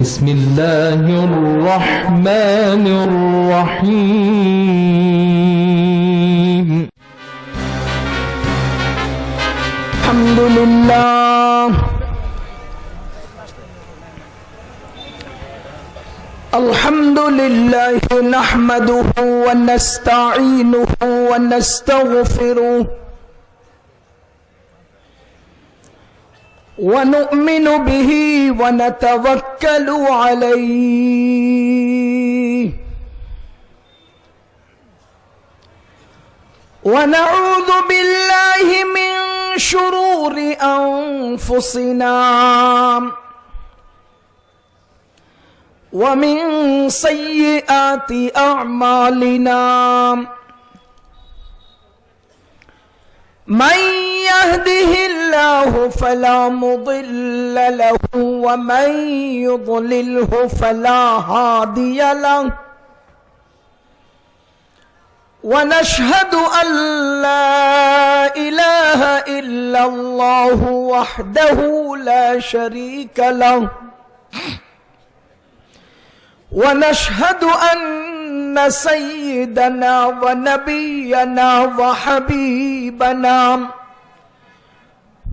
بسم الله الرحمن الرحيم. الحمد لله. الحمد لله نحمده ونستعينه ونستغفره ونؤمن به ونتوكل عليه. ونعوذ بالله من شرور أنفسنا. ومن سيئات أعمالنا. من يهده الله فلا مضل له ومن يضلله فلا هادي له. ونشهد أن لا إله إلا الله وحده لا شريك له. ونشهد أن سيدنا ونبينا وحبيبنا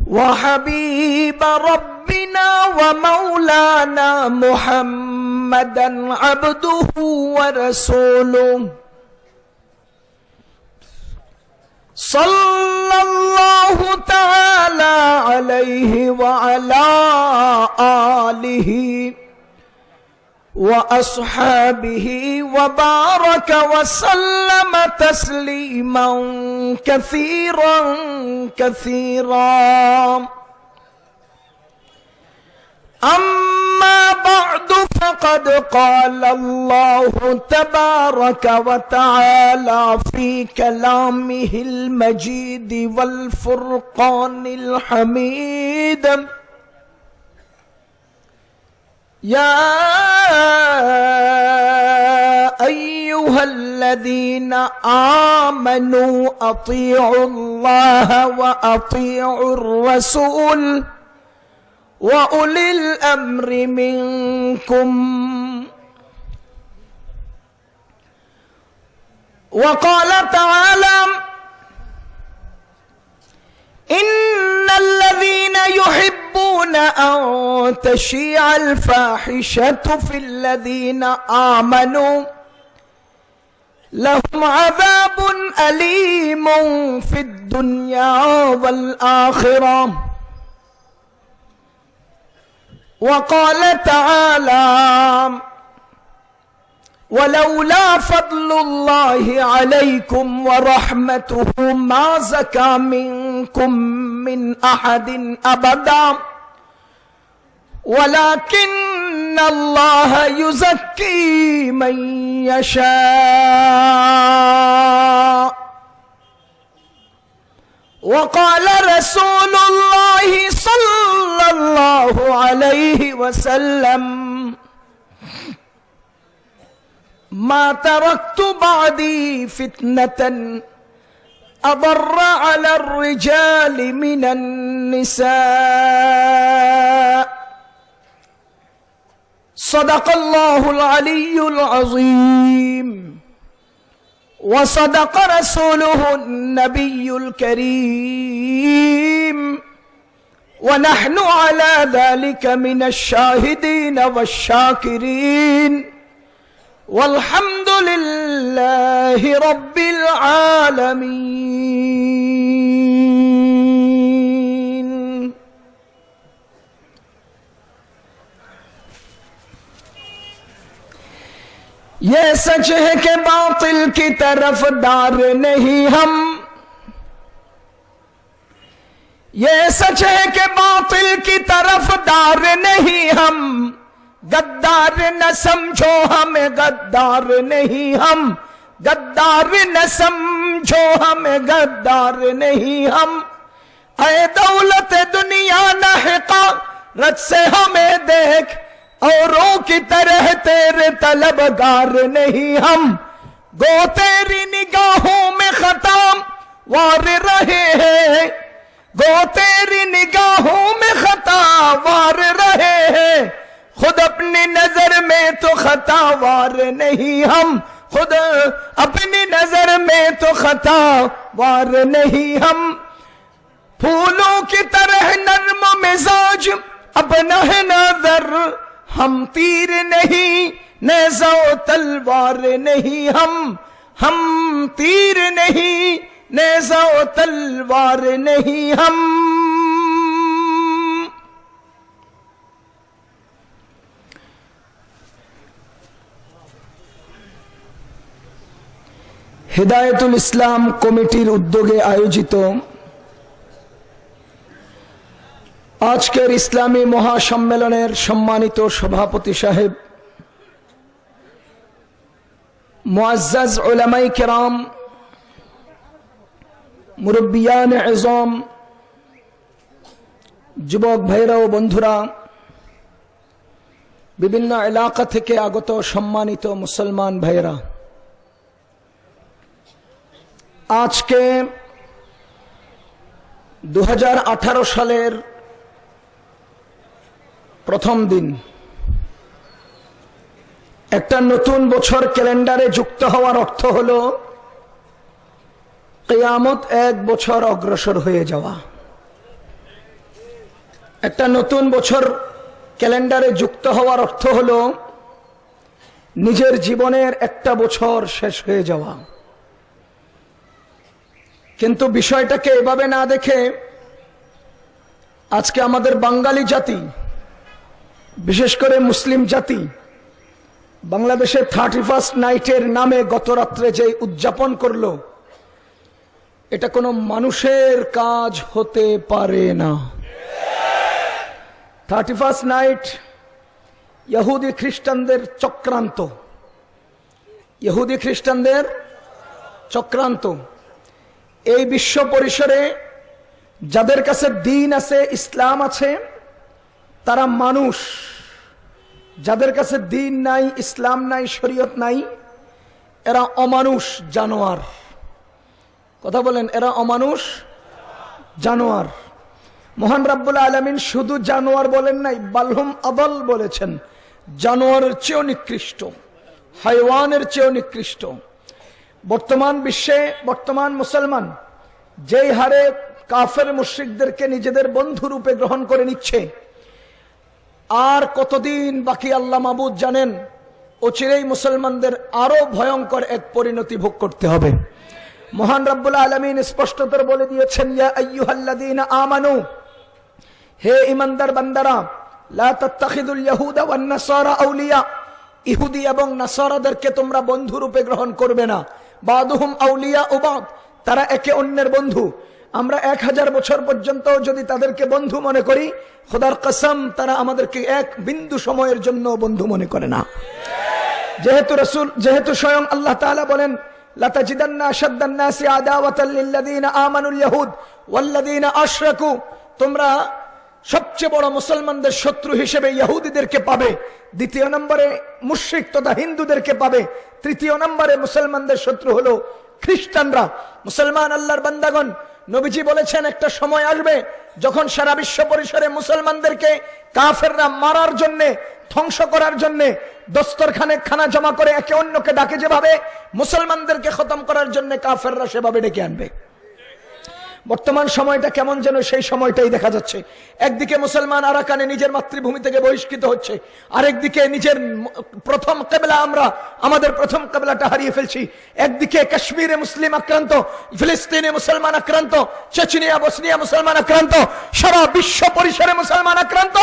وحبيب ربنا ومولانا محمدا عبده ورسوله. صلى الله تعالى عليه وعلى آله وأصحابه وبارك وسلم تسليما كثيرا كثيرا. أما بعد فقد قال الله تبارك وتعالى في كلامه المجيد والفرقان الحميد. يا أيها الذين آمنوا أطيعوا الله وأطيعوا الرسول وأولي الأمر منكم. وقال تعالى إن الذين يحبون أن تشيع الفاحشة في الذين آمنوا لهم عذاب أليم في الدنيا والآخرة وقال تعالى ولولا فضل الله عليكم ورحمته ما زكى منكم من أحد أبدا. ولكن الله يزكي من يشاء. وقال رسول الله صلى الله عليه وسلم ما تركت بعدي فتنة أضر على الرجال من النساء. صدق الله العلي العظيم. وصدق رسوله النبي الكريم. ونحن على ذلك من الشاهدين والشاكرين. والحمد للہ رب العالمين یہ سچ ہے کہ باطل کی طرف دار نہیں ہم یہ سچ ہے کہ باطل کی طرف دار نہیں ہم گدار نہ سمجھو ہمیں گدار نہیں ہم۔ گدار نہ سمجھو ہمیں گدار نہیں ہم۔ اے دولت دنیا نہ رت سے ہمیں دیکھ۔ اوروں کی طرح تیرے طلبگار نہیں ہم۔ گو تیری نگاہوں میں ختم، وار رہے ہیں۔ گو تیری نگاہوں میں خطا وار رہے ہیں۔ خود اپنی نظر میں تو خطا وار نہیں ہم، خود اپنی نظر میں تو خطا وار نہیں ہم۔ پھولوں کی طرح نرم مزاج اپنا ہے نظر۔ ہم تیر نہیں، نیزہ و تلوار نہیں ہم۔ ہم تیر نہیں، نیزہ و تلوار نہیں ہم۔ হেদায়েতুল ইসলাম কমিটির উদ্যোগে আয়োজিত আজকের ইসলামী মহাসম্মেলনের সম্মানিত সভাপতি সাহেব, মুআজ্জাজ ওলামাই কেরাম, মুরব্বিয়ান এজম, যুবক ভাইরা ও বন্ধুরা, বিভিন্ন এলাকা থেকে আগত সম্মানিত মুসলমান ভাইরা আজকে দু হাজার আঠারো সালের প্রথম দিন। একটা নতুন বছর ক্যালেন্ডারে যুক্ত হওয়ার অর্থ হল, কেয়ামত এক বছর অগ্রসর হয়ে যাওয়া। একটা নতুন বছর ক্যালেন্ডারে যুক্ত হওয়ার অর্থ হল, নিজের জীবনের একটা বছর শেষ হয়ে যাওয়া। কিন্তু বিষয়টাকে এভাবে না দেখে আজকে আমাদের বাঙালি জাতি, বিশেষ করে মুসলিম জাতি বাংলাদেশের থার্টি ফার্স্ট নাইটের নামে গত রাত্রে যে উদযাপন করল, এটা কোনো মানুষের কাজ হতে পারে না। থার্টি ফার্স্ট নাইট ইহুদি খ্রিস্টানদের চক্রান্ত। ইহুদি খ্রিস্টানদের চক্রান্ত। এই বিশ্ব পরিসরে যাদের কাছে দিন আছে, ইসলাম আছে, তারা মানুষ। যাদের কাছে দিন নাই, ইসলাম নাই, শরীয়ত নাই, এরা অমানুষ, জানোয়ার। কথা বলেন, এরা অমানুষ, জানোয়ার। মহান রাব্বুল আলমিন শুধু জানোয়ার বলেন নাই বালহুম আদল বলেছেন। জানোয়ারের চেয়েও নিকৃষ্ট, হাইওয়ানের চেয়েও নিকৃষ্ট। বর্তমান বিশ্বে বর্তমান মুসলমান যেই হারে কাফের মুশ্রিকদেরকে নিজেদের বন্ধু রূপে গ্রহণ করে নিচ্ছে, আর কতদিন বাকি আল্লাহ মাবুদ জানেন, অচিরেই মুসলমানদের আরও ভয়ঙ্কর এক পরিণতি ভোগ করতে হবে। মহান রাব্বুল আলমিন স্পষ্টতর বলে দিয়েছেন আমানু, হে ইমানদার বান্দারা ইহুদি এবং নাসারাদেরকে তোমরা বন্ধু রূপে গ্রহণ করবে না। বাদুহুম আউলিয়া উবাদ তারা একে অন্যের বন্ধু। আমরা এক হাজার বছর পর্যন্ত যদি তাদেরকে বন্ধু মনে করি, খোদার কসম, তারা আমাদেরকে এক বিন্দু সময়ের জন্য বন্ধু মনে করে না। যেহেতু রসুল, যেহেতু স্বয়ং আল্লাহ তাআলা বলেন তোমরা সবচেয়ে বড় মুসলমানদের শত্রু হিসেবে ইহুদিদেরকে পাবে। দ্বিতীয় নম্বরে মুশ্রিক তথা হিন্দুদেরকে পাবে। তৃতীয় নম্বরে মুসলমানদের শত্রু হলো খ্রিস্টানরা। মুসলমান আল্লাহর বান্দাগণ, নবীজি বলেছেন, একটা সময় আসবে যখন সারা বিশ্ব পরিসরে মুসলমানদেরকে কাফেররা মারার জন্য, ধ্বংস করার জন্য দস্তরখানে খানা জমা করে একে অন্যকে ডাকে যেভাবে, মুসলমানদেরকে খতম করার জন্য কাফেররা সেভাবে ডেকে আনবে। বর্তমান সময়টা কেমন যেন সেই সময়টাই দেখা যাচ্ছে। একদিকে মুসলমান আরাকানে নিজের মাতৃভূমি থেকে বহিষ্কৃত হচ্ছে, আরেকদিকে নিজের প্রথম কেবলা আমরা, আমাদের প্রথম কেবলাটা হারিয়ে ফেলছি। একদিকে কাশ্মীরে মুসলিম আক্রান্ত, ফিলিস্তিনে মুসলমান আক্রান্ত, চেচনিয়া, বসনিয়া মুসলমান আক্রান্ত, সারা বিশ্ব পরিসরে মুসলমান আক্রান্ত,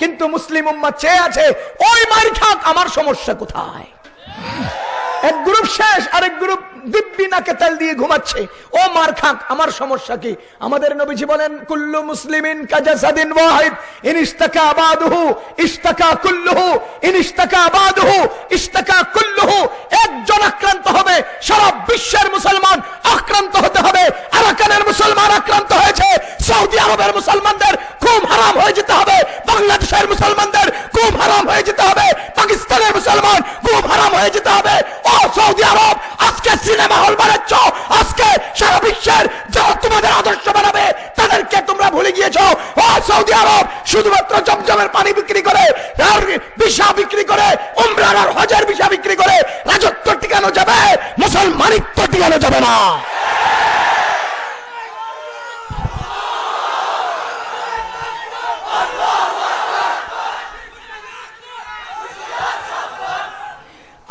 কিন্তু মুসলিম উম্মা চেয়ে আছে, ওই মারি খাক, আমার সমস্যা কোথায়? এক গ্রুপ শেষ, আরেক গ্রুপ দিব্যি নাকে তেল দিয়ে ঘুমাচ্ছে। ও মার খাক, আমার সমস্যা কি? আমাদের নবীজি বলেন, কুল্লু কুল্লুহু একজন আক্রান্ত হবে, সারা বিশ্বের মুসলমান আক্রান্ত হতে হবে। আরাকানের মুসলমান আক্রান্ত হয়েছে, সৌদি আরবের মুসলমানদের খুব হারাম হয়ে যেতে হবে। বাংলাদেশের মুসলমানদের খুব হারাম হয়ে যেতে হবে। পাকিস্তানের মুসলমান খুব হারাম হয়ে যেতে হবে। ও সৌদি আরব সিনেমা হল বানাচ্ছ, আজকে সারা বিশ্বের যারা তোমাদের আদর্শ বানাবে, তাদেরকে তোমরা ভুলে গিয়েছো। ও সৌদি আরব, শুধুমাত্র জমজমের পানি বিক্রি করে, আর বিষা বিক্রি করে উমরান আর হজের বিষা বিক্রি করে, রাজত্ব টিকানো যাবে, মুসলমানিত্ব টিকানো যাবে না।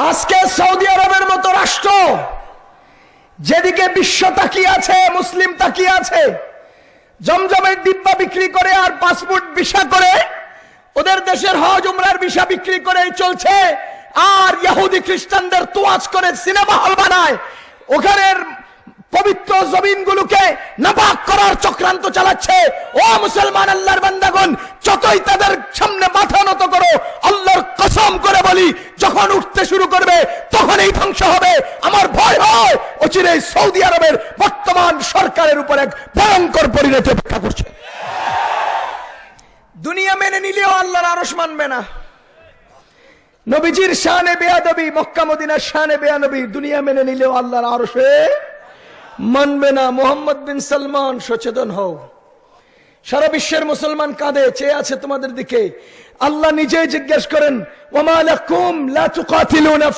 আজকে সৌদি আরবের মতো রাষ্ট্র যেদিকে বিশ্ব তাকিয়ে আছে, মুসলিম তাকিয়ে আছে, জমজমের ডিব্বা বিক্রি করে আর পাসপোর্ট ভিসা করে, ওদের দেশের হজ উমরার ভিসা বিক্রি করে চলছে, আর ইহুদি খ্রিস্টানদের তোয়াজ করে সিনেমা হল বানায়, ওখানের পবিত্র জমিনগুলোকে নাপাক করার চক্রান্ত চালাচ্ছে। ও মুসলমান আল্লাহর বান্দাগণ, যতই তাদের সামনে মাথা নত করো, আল্লাহর কসম করে বলি, যখন উঠতে শুরু করবে তখন এই ধ্বংস হবে। আমার ভয় হয় অচিরে সৌদি আরবের বর্তমান সরকারের উপর এক ভয়ঙ্কর পরিণতি অপেক্ষা করছে। দুনিয়া মেনে নিলেও আল্লাহর আরস মানবে না। নবীজির শানে বেয়াদবি, মক্কা মদিনার শানে বেয়ানবি দুনিয়া মেনে নিলেও আল্লাহর আরশে মানবে না মোহাম্মদ বিন সালমান সচেতন হও সারা বিশ্বের মুসলমান কাঁদে, চেয়ে আছে তোমাদের দিকে। আল্লাহ নিজেই জিজ্ঞেস করেন, ওমা লাকুম লা তুকাতিলুনা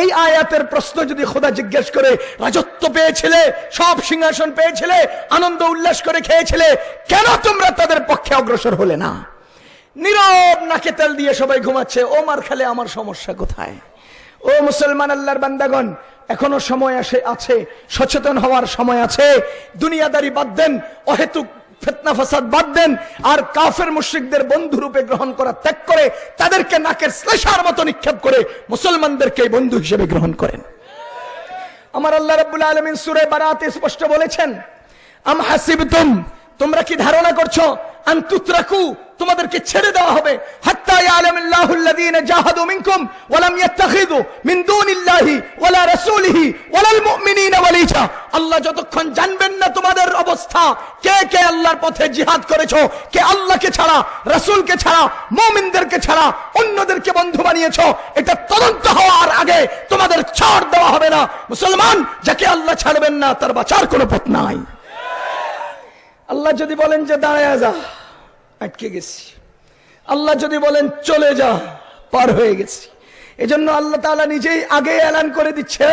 এই আয়াতের প্রশ্ন যদি খোদা জিজ্ঞেস করে রাজত্ব পেয়েছিলে সব সিংহাসন পেয়েছিলে আনন্দ উল্লাস করে খেয়েছিলে কেন তোমরা তাদের পক্ষে অগ্রসর হলে না নীরব নাকে তেল দিয়ে সবাই ঘুমাচ্ছে। ও মার খেলে, আমার সমস্যা কোথায়? ও মুসলমান আল্লাহর বান্দাগণ, এখনও সময় আসে, আছে, সচেতন হওয়ার সময় আছে। দুনিয়াদারি বাদ দেন, অহেতুক ফেতনা দেন, আর কাফের মুশ্রিকদের বন্ধু রূপে গ্রহণ করা ত্যাগ করে, তাদেরকে নাকের শ্লেষার মতো নিক্ষেপ করে মুসলমানদেরকে বন্ধু হিসেবে গ্রহণ করেন। আমার আল্লাহ রাব্বুল আলামিন সূরা বারাতে স্পষ্ট বলেছেন, আম হাসিবতুম তোমরা কি ধারণা করছ? তোমাদেরকে ছেড়ে দেওয়া হবে। আল্লাহ যতক্ষণ জানবেন না তোমাদের অবস্থা, কে কে আল্লাহর পথে জিহাদ করেছ, কে আল্লাহকে ছাড়া, রাসূলকে ছাড়া, মুমিনদেরকে ছাড়া, অন্যদেরকে বন্ধু বানিয়েছো, এটা তদন্ত হওয়ার আগে তোমাদের ছাড় দেওয়া হবে না। মুসলমান, যাকে আল্লাহ ছাড়বেন না, তার বাঁচার কোনো পথ নাই। আল্লাহ যদি বলেন যে দাঁড়ায় যা, আটকে গেছি। আল্লাহ যদি বলেন চলে যা, পার হয়ে গেছি। এজন্য আল্লাহ তাআলা নিজেই আগে এলান করে দিচ্ছে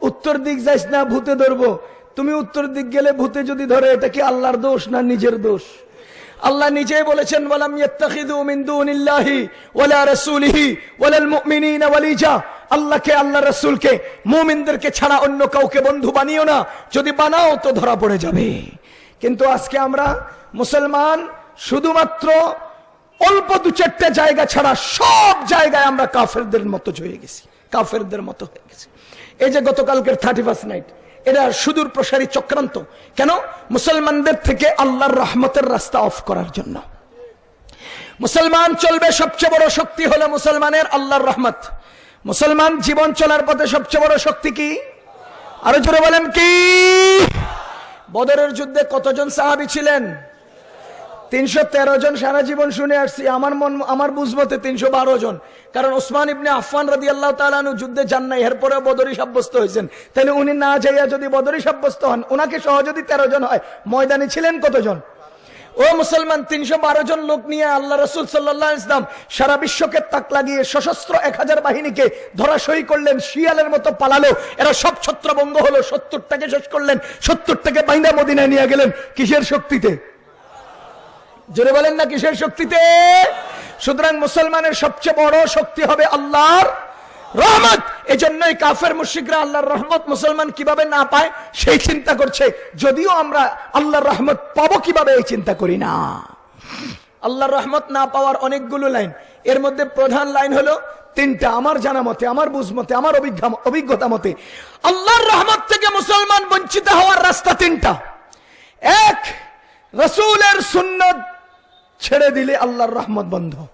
উত্তর দিক যাইস না, ভূতে ধরবো। তুমি উত্তর দিক গেলে ভূতে যদি ধরে, এটা কি আল্লাহর দোষ না নিজের দোষ? আল্লাহ নিজেই বলেছেন, ওয়ালাম আল্লাহকে, আল্লাহ রাসূলকে, মুমিনদেরকে ছাড়া অন্য কাউকে বন্ধু বানিও না। যদি বানাও তো ধরা পড়ে যাবে। কিন্তু আজকে আমরা মুসলমান শুধুমাত্র অল্প দু চারটে জায়গা ছাড়া সব জায়গায় আমরা কাফেরদের মতো হয়ে গেছি, কাফেরদের মতো হয়ে গেছি। এই যে গতকালকের থার্টি ফার্স্ট নাইট এটা সুদূর প্রসারী চক্রান্ত। কেন? মুসলমানদের থেকে আল্লাহর রহমতের রাস্তা অফ করার জন্য। মুসলমান চলবে, সবচেয়ে বড় শক্তি হলো মুসলমানের আল্লাহর রহমত। মুসলমান জীবন চলার পথে সবচেয়ে বড় শক্তি কি? আরও জোরে বলেন কি? বদরের যুদ্ধে কতজন সাহাবি ছিলেন? তিনশো তেরো জন সারা জীবন শুনে আসছি। আমার মন, আমার বুঝমতে তিনশো বারো জন। কারণ ওসমান ইবনে আফান রাজি আল্লাহ তালু যুদ্ধে যান নাই এরপরে বদরি সাব্যস্ত হয়েছেন। তাহলে উনি না যাইয়া যদি বদরি সাব্যস্ত হন ওনাকে সহ যদি তেরো জন হয়, ময়দানে ছিলেন কতজন? ও মুসলমান, তিনশো বারো জন লোক নিয়ে আল্লাহ রসুল সাল্লাহ ইসলাম সারা বিশ্বকে তাক লাগিয়ে সশস্ত্র এক হাজার বাহিনীকে ধরাশয়ী করলেন, শিয়ালের মতো পালালো। এরা সব ছত্রভঙ্গ হলো, সত্তরটাকে শেষ করলেন, সত্তরটাকে বাইন্দা মদিনায় নিয়ে গেলেন। কিসের শক্তিতে? জোরে বলেন না, কিসের শক্তিতে? সুতরাং মুসলমানের সবচেয়ে বড় শক্তি হবে আল্লাহর রহমত। এই জন্যই কাফের মুশিকরা আল্লাহর রহমত মুসলমান কীভাবে না পায়, সেই চিন্তা করছে। যদিও আমরা আল্লাহর রহমত পাবো কীভাবে, এই চিন্তা করি না। আল্লাহর রহমত না পাওয়ার অনেকগুলো লাইন। এর মধ্যে প্রধান লাইন হলো তিনটা, আমার জানা মতে, আমার বুঝ মতে, আমার অভিজ্ঞা- অভিজ্ঞতা মতে। আল্লাহর রহমত থেকে মুসলমান বঞ্চিত হওয়ার রাস্তা তিনটা। এক, রসুলের সুন্নত ছেড়ে দিলে আল্লাহর রহমত বন্ধ।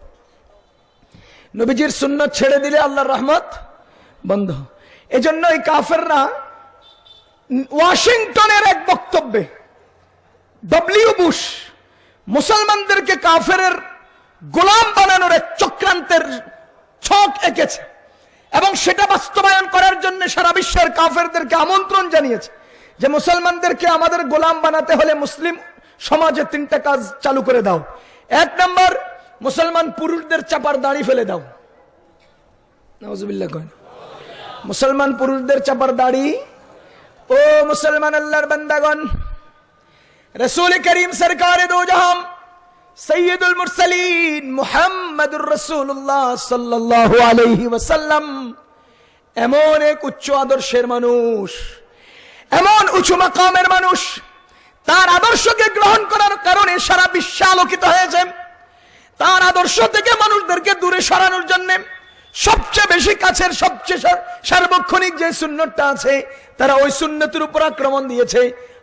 নবীজির সুন্নত ছেড়ে দিলে আল্লাহর রহমত বন্ধ। এজন্য এই কাফেররা ওয়াশিংটনের এক বক্তব্যে, ডব্লিউ বুশ মুসলমানদেরকে কাফেরের গোলাম বানানোর এক চক্রান্তের ছক এঁকেছে এবং সেটা বাস্তবায়ন করার জন্য সারা বিশ্বের কাফেরদেরকে আমন্ত্রণ জানিয়েছে যে মুসলমানদেরকে আমাদের গোলাম বানাতে হলে মুসলিম সমাজে তিনটা কাজ চালু করে দাও। এক নম্বর মুসলমান পুরুষদের চাপার দাড়ি ফেলে দাও। নওয়াজুবিল্লাহ কয় মুসলমান পুরুষদের চাপার দাড়ি, ও মুসলমান আল্লাহর বান্দাগণ, রসুল করিম সরকার দো জাহাম, সৈয়দুল মুরসালিন মুহাম্মদুর রসুল্লাহ সাল্লাল্লাহু আলাইহি ওয়াসাল্লাম, এমন এক উচ্চ আদর্শের মানুষ, এমন উঁচু মাকামের মানুষ, তার আদর্শকে গ্রহণ করার কারণে সারা বিশ্ব আলোকিত হয়েছে। তার আদর্শ থেকে মানুষদেরকে দূরে সরানোর জন্য সবচেয়ে বেশি কাছের সবচেয়ে সার্বক্ষণিক যে সুন্নতটা আছে, তারা ওই সুন্নতের উপর আক্রমণ দিয়েছে।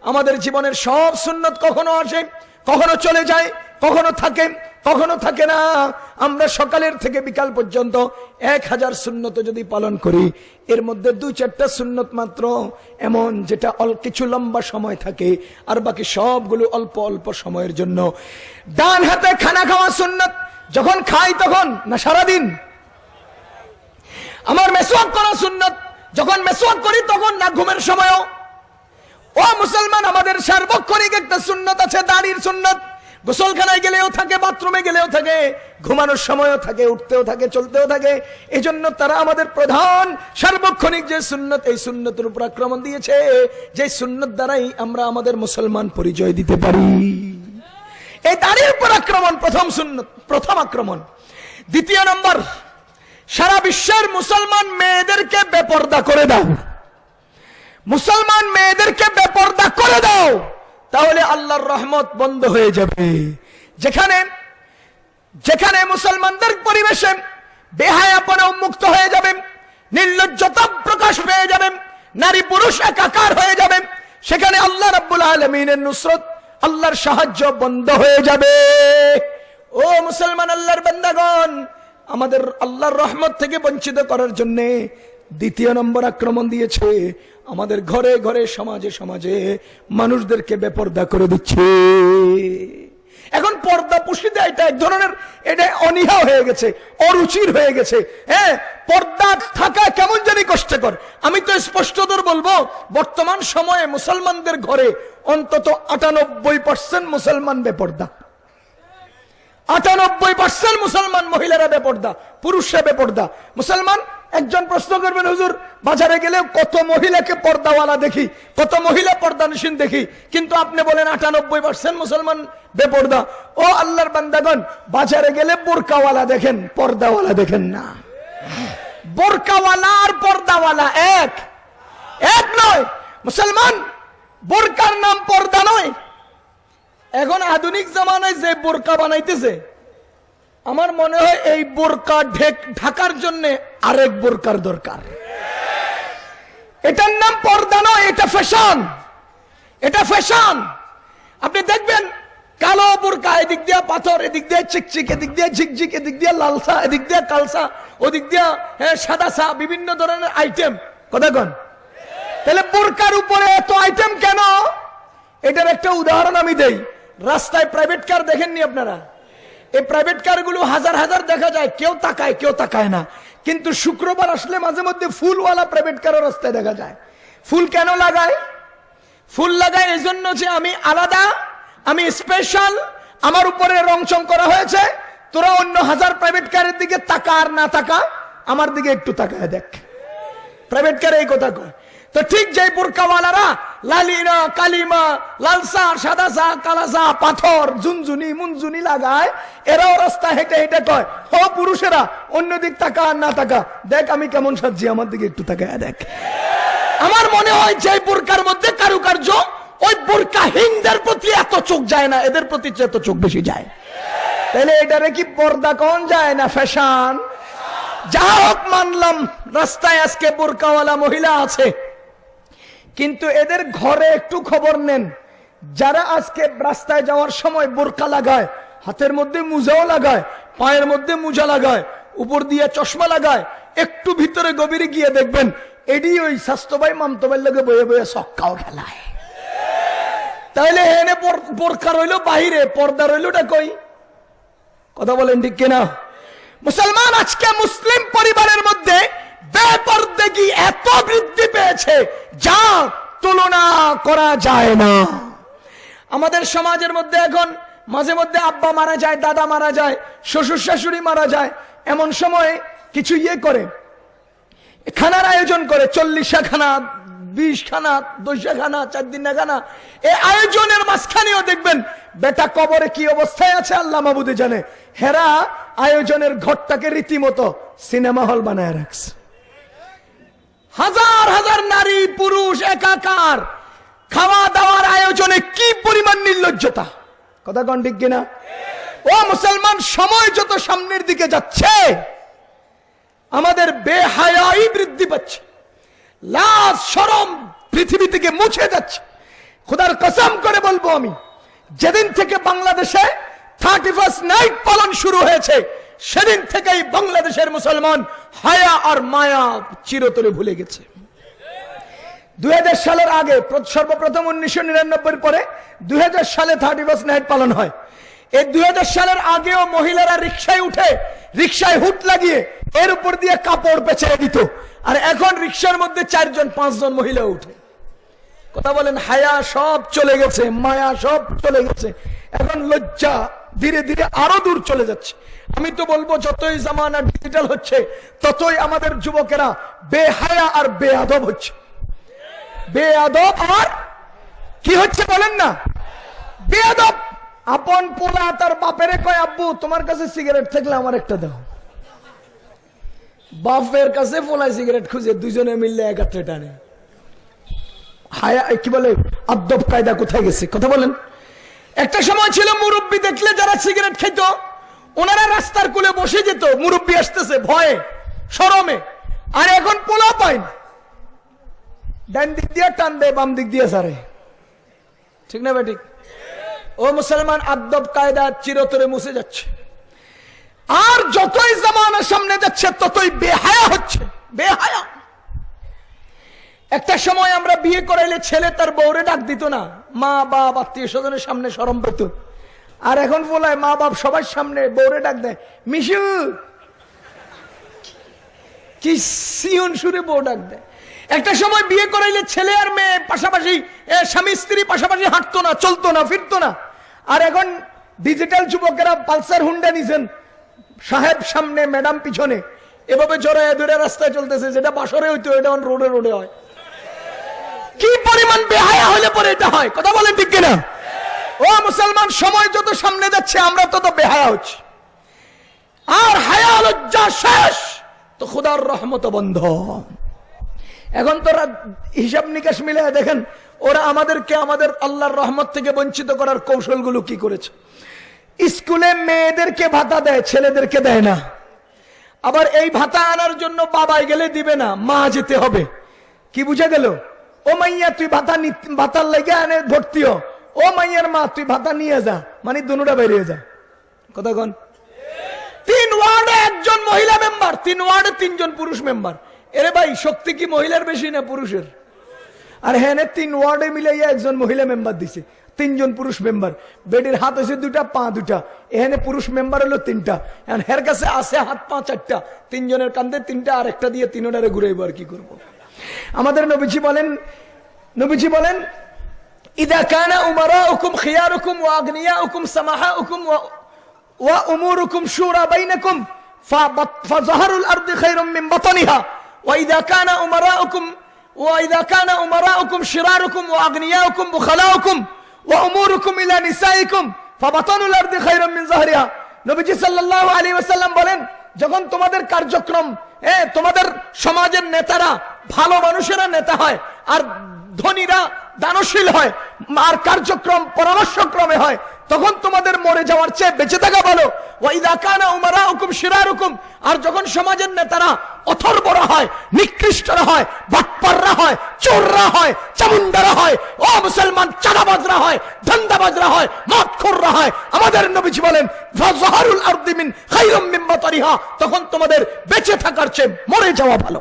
আমাদের জীবনের সব সুন্নত কখনো আসে, কখনো চলে যায়, কখনো থাকে। কখনো থাকে না। আমরা সকালের থেকে বিকাল পর্যন্ত এক হাজার সুন্নত যদি পালন করি, এর মধ্যে দুই চারটা সুন্নত মাত্র। এমন যেটা অল, কিছু লম্বা সময় থাকে, আর বাকি সবগুলো অল্প অল্প সময়ের জন্য। ডান হাতে খানা খাওয়া সুন্নত, যখন খাই তখন না সারাদিন? আমার মেসোয়াক করা সুন্নত, যখন মেসোয়াক করি তখন না ঘুমের সময়ও? ও মুসলমান, আমাদের সার্বক্ষণিক একটা সুন্নত আছে, দাড়ির সুন্নত। গোসলখানায় গেলেও থাকে, বাথরুমে গেলেও থাকে, ঘুমানোর সময়ও থাকে, উঠতেও থাকে, চলতেও থাকে। এই জন্য তারা আমাদের প্রধান সার্বক্ষণিক যে সুন্নত, এই সুন্নতের উপর আক্রমণ দিয়েছে যে সুন্নত দ্বারাই আমরা আমাদের মুসলমান পরিচয় দিতে পারি। এই দাড়ির উপর আক্রমণ প্রথম সুন্নত, প্রথম আক্রমণ। দ্বিতীয় নম্বর, সারা বিশ্বের মুসলমান মেয়েদেরকে বেপর্দা করে দাও। মুসলমান মেয়েদেরকে বেপর্দা করে দাও। তাহলে আল্লাহর রহমত বন্ধ হয়ে যাবে। যেখানে যেখানে মুসলমানদের পরিবেশে বেহায়াপনা উন্মুক্ত হয়ে যাবে, নির্লজ্জতা প্রকাশ পেয়ে যাবে, নারী পুরুষ একাকার হয়ে যাবে, সেখানে আল্লাহ রাব্বুল আলমিনের নুসরত, আল্লাহর সাহায্য বন্ধ হয়ে যাবে। ও মুসলমান আল্লাহর বান্দাগণ, আমাদের আল্লাহর রহমত থেকে বঞ্চিত করার জন্য দ্বিতীয় নম্বর আক্রমণ দিয়েছে আমাদের ঘরে ঘরে, সমাজে সমাজে মানুষদেরকে বেপর্দা করে দিচ্ছে। এখন পর্দা পুষিতে এটা এক ধরনের, এটা অনীহা হয়ে গেছে, অরুচির হয়ে গেছে। হ্যাঁ পর্দা থাকা কেমন জানি কষ্টকর। আমি তো স্পষ্টতর বলব, বর্তমান সময়ে মুসলমানদের ঘরে অন্তত আটানব্বই পার্সেন্ট মুসলমান বেপর্দা। আটানব্বই পার্সেন্ট মুসলমান মহিলারা বেপর্দা, পুরুষরা বেপর্দা। মুসলমান একজন প্রশ্ন করবেন, হুজুর, বাজারে গেলে কত মহিলাকে পর্দাওয়ালা দেখি, কত মহিলা পর্দা পর্দানসীন দেখি, কিন্তু আপনি বলেন আটানব্বই পার্সেন্ট মুসলমান বেপর্দা। ও আল্লাহর বান্দাগণ, বাজারে গেলে বোরকাওয়ালা দেখেন, পর্দাওয়ালা দেখেন না। বোরকাওয়ালা আর পর্দাওয়ালা এক। এক নয়। মুসলমান, বোরকার নাম পর্দা নয়। এখন আধুনিক জামানায় যে বোরকা বানাইতেছে, আমার মনে হয় এই বোরকা ঢেক ঢাকার জন্য আরেক বোরকার দরকার। এটার নাম পর্দা নয়, এটা ফ্যাশন এটা ফ্যাশন আপনি দেখবেন কালো বোরকা, এদিক দিয়ে পাথর, এদিক দিয়ে চিকচিক, এদিক দিয়ে ঝিকঝিক, এদিক দিয়ে লালসা, এদিক দিয়ে কালসা, ওদিক দিয়ে হ্যাঁ সাদা সা, বিভিন্ন ধরনের আইটেম কথা কন। তাহলে বোরকার উপরে এত আইটেম কেন? এটার একটা উদাহরণ আমি দেই। রাস্তায় প্রাইভেট কার দেখেননি আপনারা? এই প্রাইভেট কারগুলো হাজার হাজার দেখা যায়, কেউ তাকায় কেউ তাকায় না। কিন্তু শুক্রবার আসলে মাঝে মধ্যে ফুলওয়ালা প্রাইভেট কারও রাস্তায় দেখা যায়। ফুল কেন লাগায়? ফুল লাগায় এই জন্য যে আমি আলাদা, আমি স্পেশাল আমার উপরে রং চং করা হয়েছে। তোরা অন্য হাজার প্রাইভেট কারের দিকে তাকা আর না তাকা, আমার দিকে একটু তাকায় দেখ। প্রাইভেট কারে এই কথা কয় তো ঠিক যে বোরকাওয়ালারা, লালিনা, কালিমা লালসা সাদা সা কালাসা, পাথর, ঝুনঝুনি, মুনঝুনি লাগায়, এরাও রাস্তা হেঁটে হেঁটে কয়, ও পুরুষেরা অন্য দিক তাকা না তাকা। দেখ আমি কেমন সাজি আমার দিকে একটু তাকায় দেখ। আমার মনে হয় যে বোরকার মধ্যে কারুকার্য, ওই বোরকাহীনদের প্রতি এত চোখ যায় না, এদের প্রতি এত চোখ বেশি যায়। তাহলে এটারে কি পর্দা কোন যায় না ফ্যাশন? যা হোক মানলাম, রাস্তায় আজকে বোরকাওয়ালা মহিলা আছে কিন্তু এদের ঘরে একটু খবর নেন। যারা আজকে রাস্তায় যাওয়ার সময় বোরকা লাগায়, হাতের মধ্যে মুজাও লাগায়, পায়ের মধ্যে মুজা লাগায়, উপর দিয়ে চশমা লাগায়, একটু ভিতরে গভীরে গিয়ে দেখবেন, এডি ওই স্বাস্থ্য ভাই মামতো ভাই লোকে বয়ে বয়ে সক্কাও খেলায়। তাহলে এনে বোরখা রইল বাহিরে, পর্দা রইলোটা কই? কথা বলেন ঠিক কিনা? মুসলমান আজকে মুসলিম পরিবারের মধ্যে বেপরদেগি এত বৃদ্ধি পেয়েছে, যা তুলনা করা যায় না। আমাদের সমাজের মধ্যে এখন মাঝে মধ্যে আব্বা মারা যায়, দাদা মারা যায়, শ্বশুর শাশুড়ি মারা যায়, এমন সময় কিছু ইয়ে করে। খানার আয়োজন করে, চল্লিশা খানা বিশ খানা দশা খানা চার দিন খানা এই আয়োজনের মাঝখানেও দেখবেন, বেটা কবরে কি অবস্থায় আছে আল্লাহ মাবুদে জানে। হেরা আয়োজনের ঘরটাকে রীতিমতো সিনেমা হল বানায় রাখছে। হাজার হাজার নারী, পুরুষ, একাকার খাওয়া দাওয়ার আয়োজনে কি পরিমাণ নির্লজ্জতা? কথা কন ঠিক কিনা? ও মুসলমান, সময় যত সামনের দিকে যাচ্ছে, আমাদের বেহায়াই বৃদ্ধি পাচ্ছে। লাশ, সরম পৃথিবী থেকে মুছে যাচ্ছে। খোদার কসম করে বলব আমি, যেদিন থেকে বাংলাদেশে থার্টি ফার্স্ট নাইট পালন শুরু হয়েছে সেদিন থেকেই বাংলাদেশের মুসলমান হায়া আর মায়া চিরতরে ভুলে গেছে। দুই সালের আগে সর্বপ্রথম উনিশশো নিরানব্বই পরে দুই সালে থার্টি ফার্স্ট নাইট পালন হয়। এই দুই সালের আগেও মহিলারা রিক্সায় উঠে রিক্সায় হুট লাগিয়ে এর উপর দিয়ে কাপড় পেঁচে দিত। আর এখন রিক্সার মধ্যে চারজন, পাঁচজন মহিলা উঠে। কথা বলেন, হায়া সব চলে গেছে, মায়া সব চলে গেছে। এখন লজ্জা ধীরে ধীরে আরও দূর চলে যাচ্ছে। আমি তো বলব, যতই জামানা ডিজিটাল হচ্ছে, ততই আমাদের যুবকেরা বেহায়া আর বেয়াদব হচ্ছে। বেয়াদব আর কি হচ্ছে বলেন না? বেয়াদব! আপন পোলা তার বাপেরে কয়, আব্বু, তোমার কাছে সিগারেট থাকলে আমার একটা দাও। বাপের কাছে পোলায় সিগারেট খুঁজে দুজনে মিললে একাত্রে টানে। হায়া কি বলে, আদব কায়দা কোথায় গেছে? কথা বলেন। একটা সময় ছিল মুরব্বী দেখলে যারা সিগারেট খেত ওনারা রাস্তার কুলে বসে যেত, মুরব্বী আসতেছে, ভয়ে, সরমে। আর এখন পোলা পায় না। ডান দিক দিয়ে টান দেয়, বাম দিক দিয়ে সারে। ঠিক না বেঠিক ও মুসলমান, আদব, কায়দা চিরতরে মুছে যাচ্ছে। আর যতই জামানা সামনে যাচ্ছে, ততই বেহায়া হচ্ছে। বেহায়া। একটা সময় আমরা বিয়ে করাইলে ছেলে তার বউরে ডাক দিত না। মা, বাপ, আত্মীয় স্বজনের সামনে সরম পেত। আর এখন বলায় মা, বাপ সবার সামনে বৌরে ডাক দেয়, মিশু! কি সিয়ন সুরে বউ ডাক দেয়। একটা সময় বিয়ে করাইলে ছেলে আর মেয়ে পাশাপাশি স্বামী স্ত্রী পাশাপাশি হাঁটতো না, চলতো না, ফিরতো না। আর এখন ডিজিটাল যুবকেরা পালসার হুন্ডা নিছেন, সাহেব সামনে, ম্যাডাম পিছনে। এভাবে জড়ায় দূরে রাস্তায় চলতেছে, যেটা বাসরে হইতো, এটা রোডে রোডে হয়। কি পরিমাণ বেহায়া হলে পরে এটা হয়? কথা বলেন ঠিক কিনা? ও মুসলমান, সময় যত সামনে যাচ্ছে, আমরা তত বেহায়া হচ্ছি। আর হায়া লজ্জা শেষ, তো খুদার রহমত বন্ধ। এখন তোরা হিসাব নিকাশ মিলে দেখেন, ওরা আমাদেরকে আমাদের আল্লাহর রহমত থেকে বঞ্চিত করার কৌশলগুলো কি করেছে? স্কুলে মেয়েদেরকে ভাতা দেয়, ছেলেদেরকে দেয় না। আবার এই ভাতা আনার জন্য বাবাই গেলে দিবে না, মা যেতে হবে। কি বুঝে গেল? ও মাইয়া, তুই ভাতা ভাতার লেগে আনে ভর্তি ও মাইয়ার মা, তুই ভাতা নিয়ে যা মানে দুটা বেরিয়ে যা। কথা কন। তিন ওয়ার্ডে একজন মহিলা মেম্বার, তিন ওয়ার্ডে তিনজন পুরুষ মেম্বার। এরে ভাই, শক্তি কি মহিলার বেশি না পুরুষের? আর হ্যাঁ তিন ওয়ার্ডে মিলাইয়া একজন মহিলা মেম্বার দিছে, তিনজন পুরুষ মেম্বার। বেডের হাত হয়েছে দুটা পা দুটা এখানে পুরুষ মেম্বার হলো তিনটা। হের কাছে আছে হাত, পা চারটা। তিনজনের কান্দে তিনটা আর একটা দিয়ে তিনোটারে ঘুরাইবো আর কি করব। আমাদের নবীজি বলেন নবীজি বলেন ইদা কানা উমারাউকুম খিয়ারুকুম ওয়া আগনিয়াউকুম সামাহাউকুম ওয়া وأموركم شورى بينكم فبط- فظهر الأرض خير من بطنها وإذا كان أمراؤكم وإذا كان أمراؤكم شراركم وأغنياؤكم بخلاؤكم وأموركم إلى نسائكم فبطن الأرض خير من ظهرها নবীজি সাল্লাল্লাহু আলাইহি ওয়াসাল্লাম বলেন যখন তোমাদের কার্যক্রম এ তোমাদের সমাজের নেতারা ভালো মানুষেরা নেতা হয়, আর ধনীরা দানশীল হয়, আর কার্যক্রম পরামর্শক্রমে হয়, তখন তোমাদের মরে যাওয়ার চেয়ে বেঁচে থাকা ভালো। ওয়াইদা কানা উমারা হুকুম শিরার হুকুম আর যখন সমাজের নেতারা অথর্বরা হয়, নিকৃষ্টরা হয়, বাটপাররা হয়, চোররা হয় চামুন্ডারা হয়, ও মুসলমান, চাঁদাবাজরা হয়, ধান্দাবাজরা হয় মদখোররা হয়, আমাদের নবীজি বলেন ফাজহারুল আরদি মিন খায়রুম মিন তখন তোমাদের বেঁচে থাকার চেয়ে মরে যাওয়া ভালো।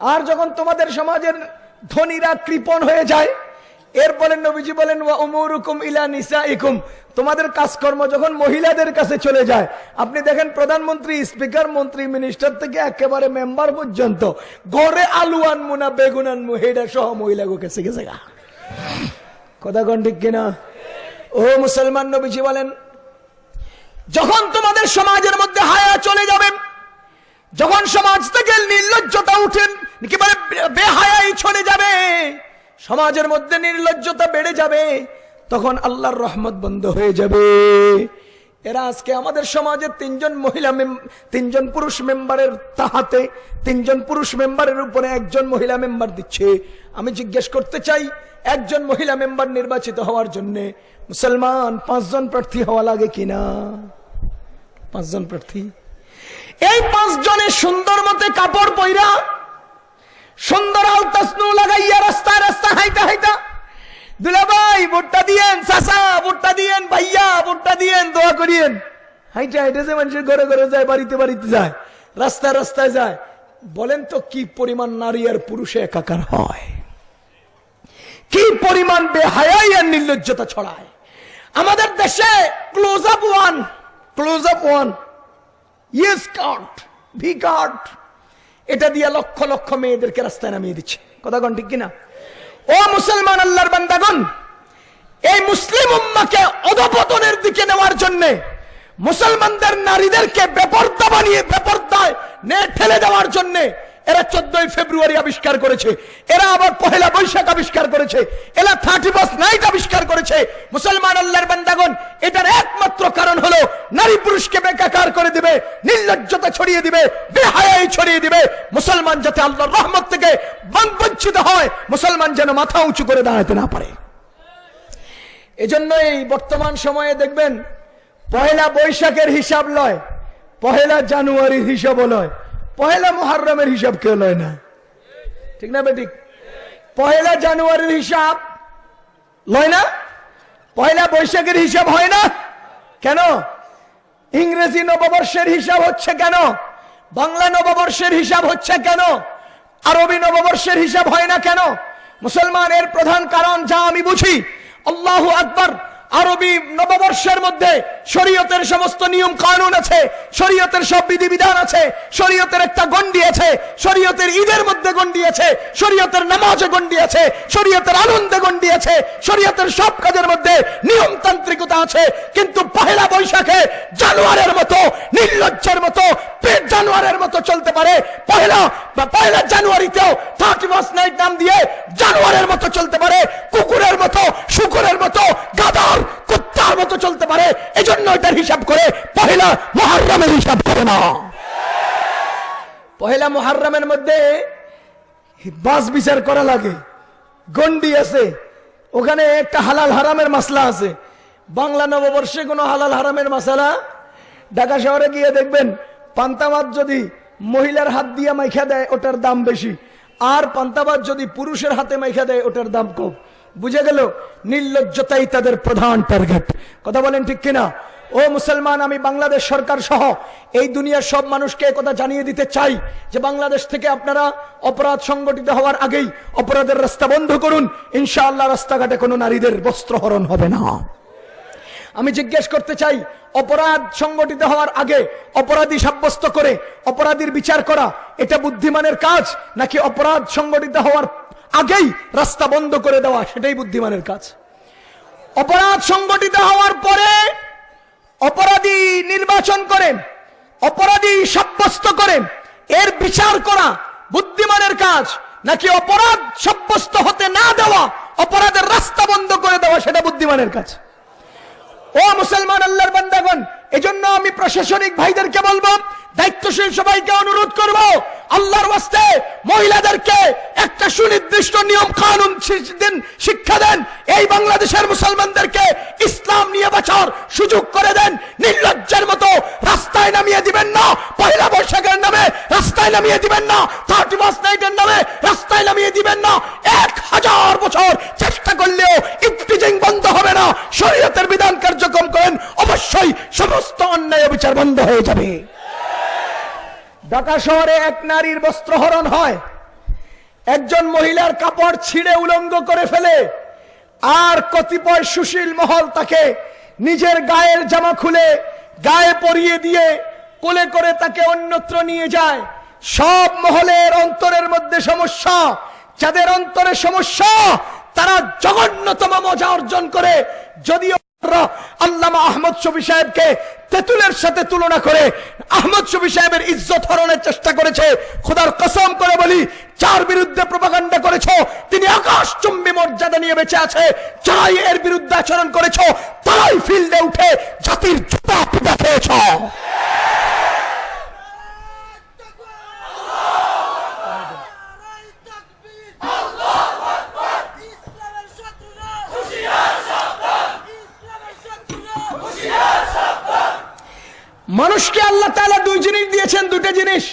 আর যখন তোমাদের সমাজের ধনীরা কৃপণ হয়ে যায় এরপরে নবীজি বলেন, ওয়া উমুরুকুম ইলা নিসাইকুম। তোমাদের কাজকর্ম যখন মহিলাদের কাছে চলে যায়, আপনি দেখেন প্রধানমন্ত্রী, স্পিকার মন্ত্রী, মিনিস্টার থেকে একেবারে মেম্বার পর্যন্ত ঘরে আলু আনমু না বেগুন আনমু হেডা সহ মহিলা গেছে গেছে গা কথা কন ঠিক কিনা? ও মুসলমান নবীজি বলেন, যখন তোমাদের সমাজের মধ্যে হায়া চলে যাবে, যখন সমাজ থেকে নির্লজ্জতা উঠেন একেবারে বেহায়াই চলে যাবে। সমাজের মধ্যে নির্লজ্জতা বেড়ে যাবে। তখন আল্লাহর রহমত বন্ধ হয়ে যাবে। এরা আজকে আমাদের সমাজের তিনজন মহিলা তিনজন পুরুষ মেম্বারের তাহাতে, তিনজন পুরুষ মেম্বারের উপরে একজন মহিলা মেম্বার দিচ্ছে। আমি জিজ্ঞেস করতে চাই, একজন মহিলা মেম্বার নির্বাচিত হওয়ার জন্য মুসলমান পাঁচজন প্রার্থী হওয়া লাগে কিনা? পাঁচজন প্রার্থী। এই পাঁচ জনে সুন্দর মতে কাপড় পইরা সুন্দর আলতাসনু লাগাইয়া রাস্তা হাইতা হাইতা দুলা ভাই, ভোটটা দিয়েন, চাচা, ভোটটা দিয়েন, ভাইয়া, ভোটটা দিয়েন, দোয়া করিয়েন। হাইটা হাইটা যে মানুষের ঘরে ঘরে যায়, বাড়িতে বাড়িতে যায়, রাস্তায় রাস্তায় যায়। বলেন তো, কি পরিমাণ নারী আর পুরুষে একাকার হয়? কি পরিমাণ বেহায়াই আর নির্লজ্জতা ছড়ায়? আমাদের দেশে close up one close up one yes card V card এটা দিয়ে লক্ষ লক্ষ মেয়েদেরকে রাস্তায় নামিয়ে দিচ্ছে। কথা কন ঠিক কিনা? ও মুসলমান আল্লাহর বান্দাগণ, এই মুসলিম উম্মাকে অধপতনের দিকে নেওয়ার জন্য মুসলমানদের নারীদেরকে বেপর্দা বানিয়ে, বেপর্দায় নে ঠেলে দেওয়ার জন্য এরা চোদ্দই ফেব্রুয়ারি আবিষ্কার করেছে। এরা আবার পহেলা বৈশাখ আবিষ্কার করেছে। এরা থার্টি ফার্স্ট নাইট আবিষ্কার করেছে। মুসলমান আল্লাহর বান্দাগণ, এটার একমাত্র কারণ হলো নারী পুরুষকে বেকাকার করে দিবে, নির্লজ্জতা ছড়িয়ে দিবে, বেহায়াই ছড়িয়ে দিবে। মুসলমান যাতে আল্লাহর রহমত থেকে বঞ্চিত হয়, মুসলমান যেন মাথা উঁচু করে দাঁড়াতে না পারে। এজন্য এই বর্তমান সময়ে দেখবেন, পহেলা বৈশাখের হিসাব লয়, পহেলা জানুয়ারির হিসাবও লয়। পহেলা মুহাররমের হিসাব কেউ লয় না? ঠিক না বেটিক? পহেলা জানুয়ারির হিসাব লয় না? পয়লা বৈশাখের হিসাব হয় না? কেন? ইংরেজি নববর্ষের হিসাব হচ্ছে কেন? বাংলা নববর্ষের হিসাব হচ্ছে কেন? আরবি নববর্ষের হিসাব হয় না কেন? মুসলমানের প্রধান কারণ যা আমি বুঝি, আল্লাহ আকবর, আরবি নববর্ষের মধ্যে শরীয়তের সমস্ত নিয়ম কানুন আছে, শরীয়তের সব বিধিবিধান আছে, শরীয়তের একটা গন্ডি আছে, শরীয়তের ঈদের মধ্যে গন্ডি আছে, শরীয়তের নামাজে গন্ডি আছে, শরীয়তের আনন্দে গন্ডি আছে, শরীয়তের সব কাজের মধ্যে নিয়মতান্ত্রিকতা আছে, কিন্তু পহেলা বৈশাখে জানুয়ারের মতো, নির্লজ্জের মতো পেট জানুয়ারের মতো চলতে পারে। পহেলা বা পয়লা জানুয়ারিতেও থার্টি ফার্স্ট নাইট নাম দিয়ে জানুয়ারের মতো চলতে পারে। কুকুরের মতো, শুকুরের মতো গাদার কুত্তার মতো চলতে পারে, এজন্য এটার হিসাব করে পহেলা মহারমের হিসাব করে না। পহেলা মহারমের মধ্যে বাস বিচার করা লাগে। গন্ডি আছে, ওখানে একটা হালাল হারামের মাসলা আছে। বাংলা নববর্ষে কোনো হালাল হারামের মাসালা? ঢাকা শহরে গিয়ে দেখবেন, পান্তাবাদ যদি মহিলার হাত দিয়ে মাইখা দেয়, ওটার দাম বেশি। আর পান্তাবাদ যদি পুরুষের হাতে মাইখা দেয়, ওটার দাম কম। বুঝে গেল? নির্লজ্জতাই তাদের প্রধান টার্গেট কথা বলেন ঠিক কিনা? ও মুসলমান, আমি বাংলাদেশ সরকার সহ এই দুনিয়ার সব মানুষকে কথা জানিয়ে দিতে চাই যে বাংলাদেশ থেকে আপনারা অপরাধ সংগঠিত হওয়ার আগেই অপরাধের রাস্তা বন্ধ করুন। ইনশাআল্লাহ রাস্তাঘাটে কোনো নারীদের বস্ত্রহরণ হবে না। আমি জিজ্ঞেস করতে চাই, অপরাধ সংগঠিত হওয়ার আগে অপরাধী সাব্যস্ত করে, অপরাধীর বিচার করা, এটা বুদ্ধিমানের কাজ নাকি অপরাধ সংগঠিত হওয়ার আগেই রাস্তা বন্ধ করে দেওয়া সেটাই বুদ্ধিমানের কাজ। অপরাধ সংগঠিত হওয়ার পরে অপরাধী নির্বাচন করেন, অপরাধী সাব্যস্ত করেন, এর বিচার করা বুদ্ধিমানের কাজ, নাকি অপরাধ সাব্যস্ত হতে না দেওয়া, অপরাধের রাস্তা বন্ধ করে দেওয়া সেটা বুদ্ধিমানের কাজ। ও মুসলমান আল্লাহর বান্দাগণ এজন্য আমি প্রশাসনিক ভাইদেরকে বলব, দায়িত্বশীল সবাইকে অনুরোধ করব, আল্লাহর আসতে মহিলাদেরকে একটা সুনির্দিষ্ট নিয়ম কানুন দিন শিক্ষা দেন, এই বাংলাদেশের মুসলমানদেরকে ইসলাম নিয়ে বাঁচার সুযোগ করে দেন, নির্লজ্জের মতো রাস্তায় নামিয়ে দিবেন না, পয়লা বৈশাখের নামে রাস্তায় নামিয়ে দিবেন না, থার্টি ফার্স্ট নাইটের নামে রাস্তায় নামিয়ে দিবেন না, এক হাজার বছর চেষ্টা করলেও ইফটিজিং বন্ধ হবে না, শরীয়তের বিধান কার্যক্রম করেন, অবশ্যই সমস্ত অন্যায় বিচার বন্ধ হয়ে যাবে। ঢাকা শহরে এক নারীর বস্ত্রহরণ হয়। একজন মহিলার কাপড় ছিঁড়ে উলঙ্গ করে ফেলে। আর কতিপয় সুশীল মহল তাকে নিজের গায়ের জামা খুলে গায়ে পরিয়ে দিয়ে কোলে করে তাকে অন্যত্র নিয়ে যায়। সব মহলের অন্তরের মধ্যে সমস্যা, যাদের অন্তরে সমস্যা, তারা জঘন্যতম মজা অর্জন করে। যদিও আল্লামা আহমদ শফি সাহেবকে তেতুলের সাথে তুলনা করে আহমদ শফি সাহেবের ইজ্জত হরণের চেষ্টা করেছে, খোদার কসম করে বলি, যার বিরুদ্ধে প্রপাগান্ডা করেছ, তিনি আকাশ চুম্বী মর্যাদা নিয়ে বেঁচে আছে, যারাই এর বিরুদ্ধে আচরণ করেছ, তারাই ফিল্ডে উঠে জাতির জুতা পিটা খেয়েছ ইসলামের শত্রুরা হুঁশিয়ার সাবধান ইসলামের শত্রুরা মানুষকে আল্লাহ তাআলা দুই জিনিস দিয়েছেন দুটো জিনিস।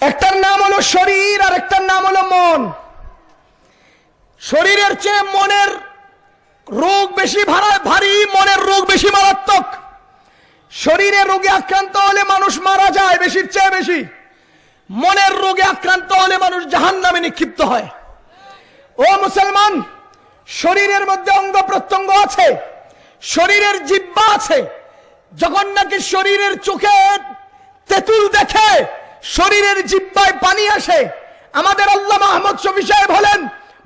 একটার নাম হলো শরীর, আর একটার নাম হলো মন। শরীরের চেয়ে মনের রোগ বেশি ভারী, মনের রোগ বেশি মারাত্মক। শরীরে রোগে আক্রান্ত হলে মানুষ মারা যায় বেশির চেয়ে বেশি। মনের রোগে আক্রান্ত হলে মানুষ জাহান নামে নিক্ষিপ্ত হয়। ও মুসলমান, শরীরের মধ্যে অঙ্গ প্রত্যঙ্গ আছে, শরীরের জিব্বা আছে যখন নাকি শরীরের চোখে তেঁতুল দেখে, শরীরের জিব্বায় পানি আসে, আমাদের আল্লাহ আহমদ শফি সাহেব হলেন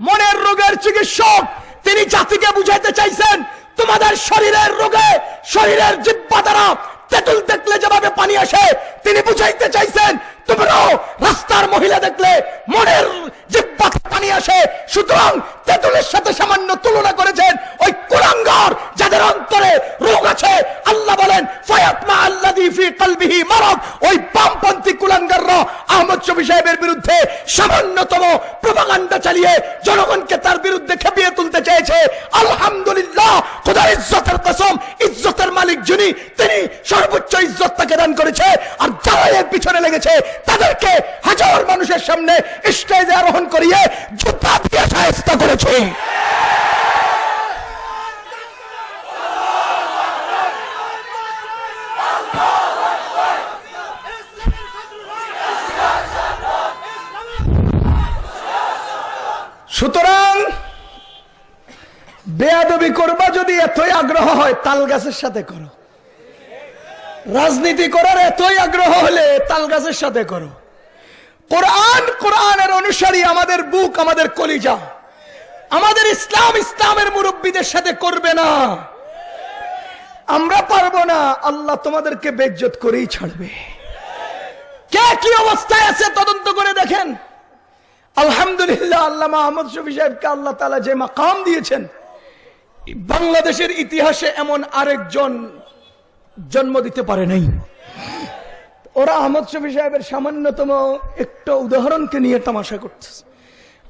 মনের রোগের চিকিৎসক। তিনি জাতিকে বুঝাইতে চাইছেন, তোমাদের শরীরের রোগে, শরীরের জিব্বা দ্বারা তেঁতুল দেখলে যেভাবে পানি আসে, তিনি বুঝাইতে চাইছেন, তোমরাও রাস্তার মহিলা দেখলে মনের বিরুদ্ধে সামান্যতম চালিয়ে জনগণকে তার বিরুদ্ধে খেপিয়ে তুলতে চেয়েছে। আলহামদুলিল্লাহ ইজ্জতের কসম, ইজ্জতের মালিক যিনি, তিনি সর্বোচ্চ ইজ্জত তাকে দান করেছে। আর যারা এর পিছনে লেগেছে, তাদেরকে হাজার মানুষের সামনে স্টেজে আরোহণ করিয়ে জুতা দিয়ে সাহেস্তা করেছে। সুতরাং বেয়াদবি করবা যদি এতই আগ্রহ হয়, তাল গাছের সাথে করো। রাজনীতি করার এতই আগ্রহ হলে তাল গাছের সাথে করো। কোরআন কোরআনের অনুসারী আমাদের বুক, আমাদের কলিজা। আমাদের ইসলাম ইসলামের মুরব্বীদের সাথে করবে না। আমরা পারব না, আল্লাহ তোমাদেরকে বেজ্জত করেই ছাড়বে। কে কি অবস্থায় আছে তদন্ত করে দেখেন? আলহামদুলিল্লাহ আল্লামা আহমদ শফি সাহেবকে আল্লাহ তালা যে মাকাম দিয়েছেন, বাংলাদেশের ইতিহাসে এমন আরেকজন জন্ম দিতে পারে নাই। ওরা আহমদ শফি সাহেবের সামান্যতম একটা উদাহরণকে নিয়ে তামাশা করতেছে।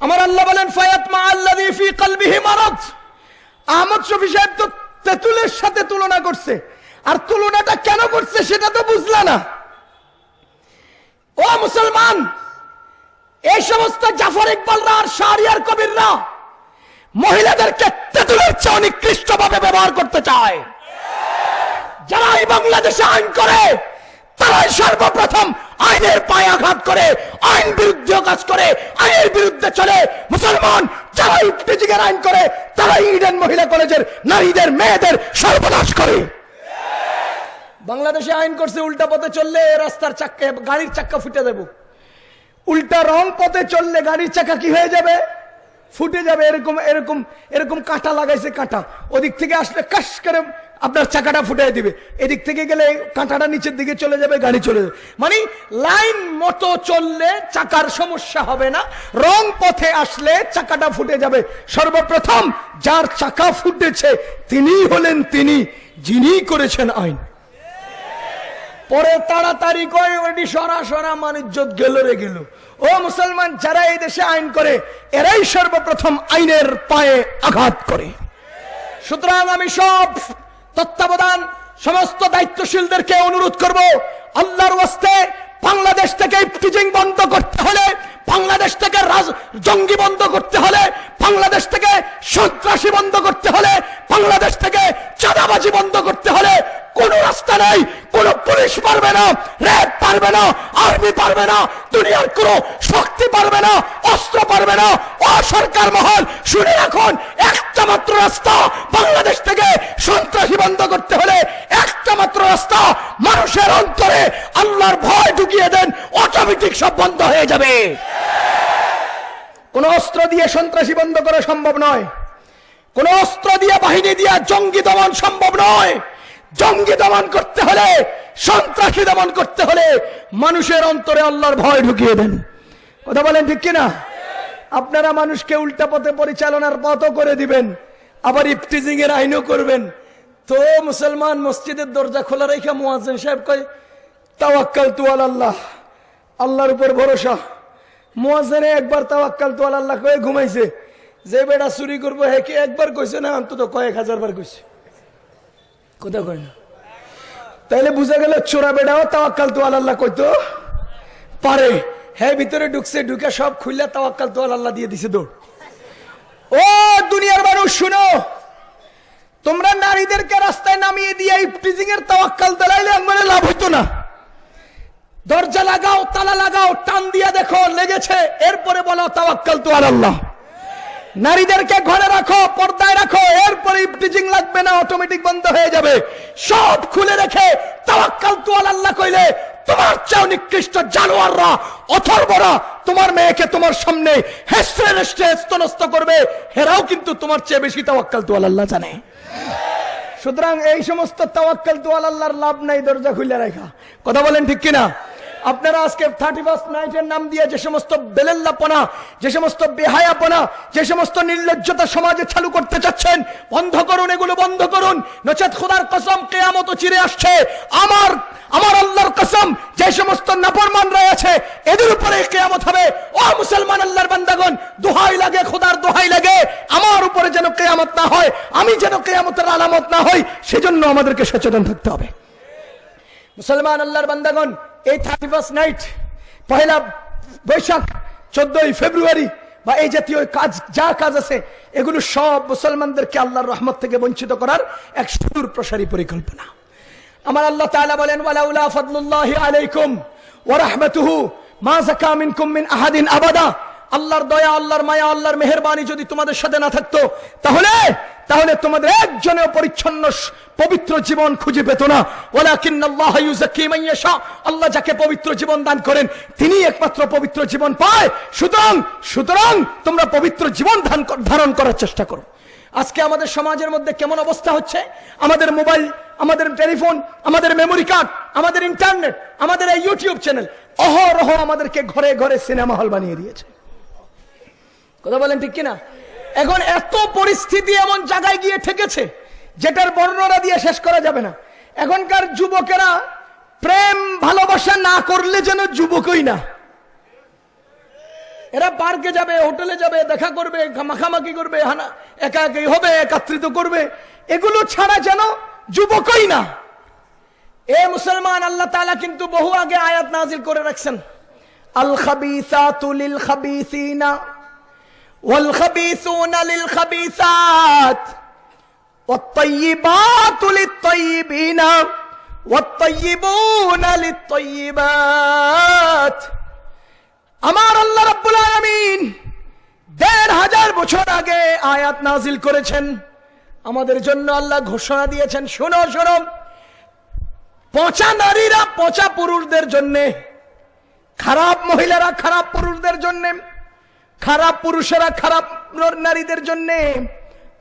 আমার আল্লাহ বলেন ফায়াত মা আহমদ শফি সাহেব তো তেতুলের সাথে তুলনা করছে। আর তুলনাটা কেন করছে সেটা তো বুঝলা না। ও মুসলমান, এই সমস্ত জাফর ইকবালরা আর শাহরিয়ার কবিররা মহিলাদেরকে তেঁতুলের চেয়ে নিকৃষ্ট ভাবে ব্যবহার করতে চায়। যারা এই বাংলাদেশে আইন করে তারাই সর্বপ্রথম আইনের পায়ে আঘাত করে, আইন বিরুদ্ধে কাজ করে, আইনের বিরুদ্ধে চলে, মুসলমান যারা ইফটিজিংয়ের আইন করে তারা ইডেন মহিলা কলেজের নারীদের, মেয়েদের সর্বনাশ করে। বাংলাদেশে আইন করছে, উল্টা পথে চললে রাস্তার চাক্কা, গাড়ির চাক্কা ফুটে দেবো। উল্টা রং পথে চললে গাড়ির চাকা কি হয়ে যাবে? ফুটে যাবে, এরকম এরকম এরকম কাঁটা লাগাইছে কাঁটা। ওদিক থেকে আসলে কাশ করে আপনার চাকাটা ফুটে দিবে। এদিক থেকে গেলে কাঁটাটা নিচের দিকে চলে যাবে, গাড়ি চলে যাবে। মানে লাইন মতো চললে চাকার সমস্যা হবে না, রং পথে আসলে চাকাটা ফুটে যাবে। সর্বপ্রথম যার চাকা ফুটেছে তিনি হলেন তিনি যিনি করেছেন আইন। পরে তাড়াতাড়ি করে ওটি সরা সরা গেল রে গেল। ও মুসলমান, যারা এই দেশে আইন করে, এরাই সর্বপ্রথম আইনের পায়ে আঘাত করে। সুতরাং আমি সব তত্ত্বাবধান সমস্ত দায়িত্বশীলদেরকে অনুরোধ করব আল্লাহর ওয়াস্তে বাংলাদেশ থেকে টিচিং বন্ধ করতে হলে, বাংলাদেশ থেকে জঙ্গি বন্ধ করতে হলে, বাংলাদেশ থেকে সন্ত্রাসী বন্ধ করতে হলে, বাংলাদেশ থেকে চাঁদাবাজি বন্ধ করতে হলে, কোন রাস্তা নাই, কোন পুলিশ পারবে না, র্যাব পারবে না, আর্মি পারবে না, দুনিয়ার কোন শক্তি পারবে না, অস্ত্র পারবে না, অসরকার মহল। শুনে রাখুন, একটা মাত্র রাস্তা বাংলাদেশ থেকে সন্ত্রাসী বন্ধ করতে হলে, একটা মাত্র রাস্তা মানুষের অন্তরে আল্লাহর ভয় ঢুকিয়ে দেন অটোমেটিক সব বন্ধ হয়ে যাবে। কোন অস্ত্র দিয়ে সন্ত্রাসী বন্ধ করা সম্ভব নয়। কোন অস্ত্র দিয়ে বাহিনী দিয়ে জঙ্গি দমন সম্ভব নয়। জঙ্গি দমন করতে হলে, সন্ত্রাসী দমন করতে হলে মানুষের অন্তরে আল্লাহর ভয় ঢুকিয়ে দেন। কথা বলেন ঠিক কিনা? আপনারা মানুষকে উল্টা পথে পরিচালনার পথও করে দিবেন, আবার ইফতিজিং এর আইনও করবেন। তো মুসলমান মসজিদের দরজা খোলা রেখে মুয়াজ্জিন সাহেব কয় তাওয়াক্কাল তু আল্লাহ আল্লাহর উপর ভরসা। মুয়াজ্জিনে একবার তাওয়াক্কাল তু আল্লাহ কয়ে ঘুমাইছে। যে বেটা চুরি করব, হে কি একবার কইছে না, অন্তত কয়েক হাজার বার কইছে। কোথা কয় না? তাইলে বুঝা গেল চোরা বেটাও তাওয়াক্কাল তু আল্লাহ কইতো পারে। হ্যাঁ ভিতরে ঢুকছে, ঢুকে সব খুললে তাওয়াক্কাল তো আল্লাহ দিয়ে দিছে দৌড়। ও দুনিয়ার মানুষ, শুনো। তোমরা নারীদেরকে রাস্তায় নামিয়ে দিয়ে এই ইফটিজিং এর তাওয়াক্কাল দলাইলে আমার লাভ হইতো না। দরজা লাগাও, তালা লাগাও, টান দিয়ে দেখো, লেগেছে। এরপরে বলো, তাওয়াক্কাল তো আল্লাহ। নারীদেরকে ঘরে রাখো, পর্দায় রাখো, এরপরে ইফটিজিং লাগবে না, অটোমেটিক বন্ধ হয়ে যাবে। সব খুলে রেখে তাওয়াক্কাল তো আল্লাহ কইলে, তোমার চাও নিকৃষ্ট জানোয়াররা, অথর্বরা, তোমার মেয়েকে তোমার সামনে হেসড়ে হেসড়ে স্তনস্ত করবে। হেরাও কিন্তু তোমার চেয়ে বেশি তাওয়াক্কাল তো আল্লাহ জানে। সুতরাং এই সমস্ত তাওয়াক্কাল তো আল্লাহর লাভ নাই, দরজা খুলে রাখা। কথা বলেন ঠিক কিনা? আপনারা আজকে থার্টি ফার্স্ট নাইটের নাম দিয়ে যে সমস্ত বেলেল্লাপনা, যে সমস্ত বেহায়াপনা, যে সমস্ত নির্লজ্জতা সমাজে চালু করতে চাচ্ছেন, বন্ধ করুন, এগুলো বন্ধ করুন। নচেত খোদার কসম কেয়ামত চিরে আসছে। আমার আমার আল্লাহর কসম, যে সমস্ত নাফরমানরা আছে, এদের উপরে কেয়ামত হবে। ও মুসলমান আল্লাহর বান্দাগণ, দোহাই লাগে, খোদার দোহাই লাগে। আমার উপরে যেন কেয়ামত না হয়, আমি যেন কেয়ামতের আলামত না হই, সেজন্য আমাদেরকে সচেতন থাকতে হবে। মুসলমান আল্লাহর বান্দাগণ এই thirty first night Pohela Boishakh, চোদ্দই ফেব্রুয়ারি, বা এই জাতীয় কাজ, যা কাজ আছে, এগুলো সব মুসলমানদেরকে আল্লাহর রহমত থেকে বঞ্চিত করার এক সুদূর প্রসারী পরিকল্পনা। আমার আল্লাহ তাআলা বলেন, ওয়ালাউলা ফদুল্লাহ আলাইকুম ওয়া মা যাকা মিনকুম মিন আহাদিন আবাদা। আল্লাহর দয়া, আল্লাহর মায়া, আল্লাহর মেহেরবানি যদি তোমাদের সাথে না থাকতো, তাহলে তাহলে তোমাদের একজনেও পরিচ্ছন্ন পবিত্র জীবন খুঁজে পেত না। আল্লাহ যাকে পবিত্র জীবন দান করেন তিনি একমাত্র পবিত্র জীবন পায়। সুতরাং সুতরাং তোমরা পবিত্র জীবন ধারণ করার চেষ্টা করো। আজকে আমাদের সমাজের মধ্যে কেমন অবস্থা হচ্ছে? আমাদের মোবাইল, আমাদের টেলিফোন, আমাদের মেমোরি কার্ড, আমাদের ইন্টারনেট, আমাদের এই ইউটিউব চ্যানেল অহরহ আমাদেরকে ঘরে ঘরে সিনেমা হল বানিয়ে দিয়েছে। কথা বলেন ঠিক কিনা? এখন এত পরিস্থিতি এমন জায়গায় গিয়ে ঠেকেছে, যেটার বর্ণনা দিয়ে শেষ করা যাবে না। এখনকার যুবকেরা প্রেম ভালোবাসা না করলে যেন যুবকই না। এরা পার্কে যাবে, হোটেলে যাবে, দেখা করবে মাখামাখি করবে, হানা একা একই হবে, একাত্রিত করবে। এগুলো ছাড়া যেন যুবকই না। এ মুসলমান, আল্লাহ তাআলা কিন্তু বহু আগে আয়াত নাজিল করে রাখছেন। আল খাবিসাতু লিল খাবিসিনা ওয়াল খাবিসুনা লিল খাবিসাত والطيبات للطيبين والطيبون للطيبات আমার আল্লাহ রাব্বুল আলামিন দেড় হাজার বছর আগে আয়াত নাজিল করেছেন আমাদের জন্য আল্লাহ ঘোষণা দিয়েছেন শোনো শোনো পচা নারীরা পচা পুরুষদের জন্য খারাপ মহিলারা খারাপ পুরুষদের জন্য খারাপ পুরুষেরা খারাপ নারীদের জন্য,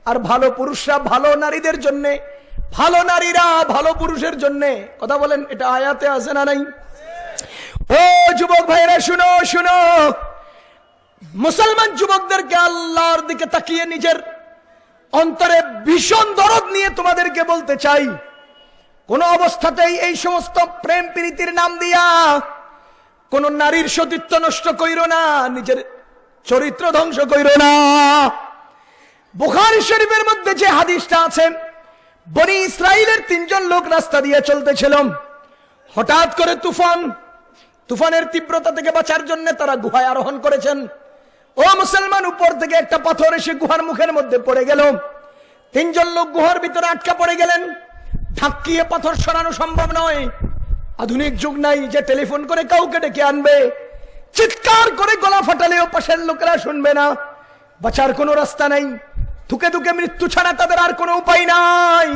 আর ভালো পুরুষরা ভালো নারীদের জন্য, ভালো নারীরা ভালো পুরুষের জন্য। কথা বলেন, এটা আয়াতে আছে না নাই? ও যুবক ভাইরা শুনো শুনো। মুসলমান যুবকদেরকে আল্লাহর দিকে তাকিয়ে নিজের অন্তরে ভীষণ দরদ নিয়ে তোমাদেরকে বলতে চাই। কোন অবস্থাতেই এই সমস্ত প্রেম প্রীতির নাম দিয়া কোন নারীর সতীত্ব নষ্ট কইর না, নিজের চরিত্র ধ্বংস কইর না। বুখারি শরীফের মধ্যে যে হাদিসটা আছে, বনি ইসরায়েলের তিনজন লোক রাস্তা দিয়ে চলতেছিল হঠাৎ করে তুফান, তুফানের তীব্রতা থেকে বাঁচার জন্য তারা গুহায় আরোহণ করেছেন। ও মুসলমান, উপর থেকে একটা পাথর এসে গুহার মুখের মধ্যে পড়ে গেল। তিনজন লোক গুহার ভিতরে আটকা পড়ে গেলেন। ধাক্কিয়ে পাথর সরানো সম্ভব নয়। আধুনিক যুগ নাই যে টেলিফোন করে কাউকে ডেকে আনবে। চিৎকার করে গলা ফাটালেও পাশের লোকেরা শুনবে না। বাঁচার কোনো রাস্তা নাই। থুকে থুকে মৃত্যু ছাড়া তাদের আর কোনো উপায় নাই।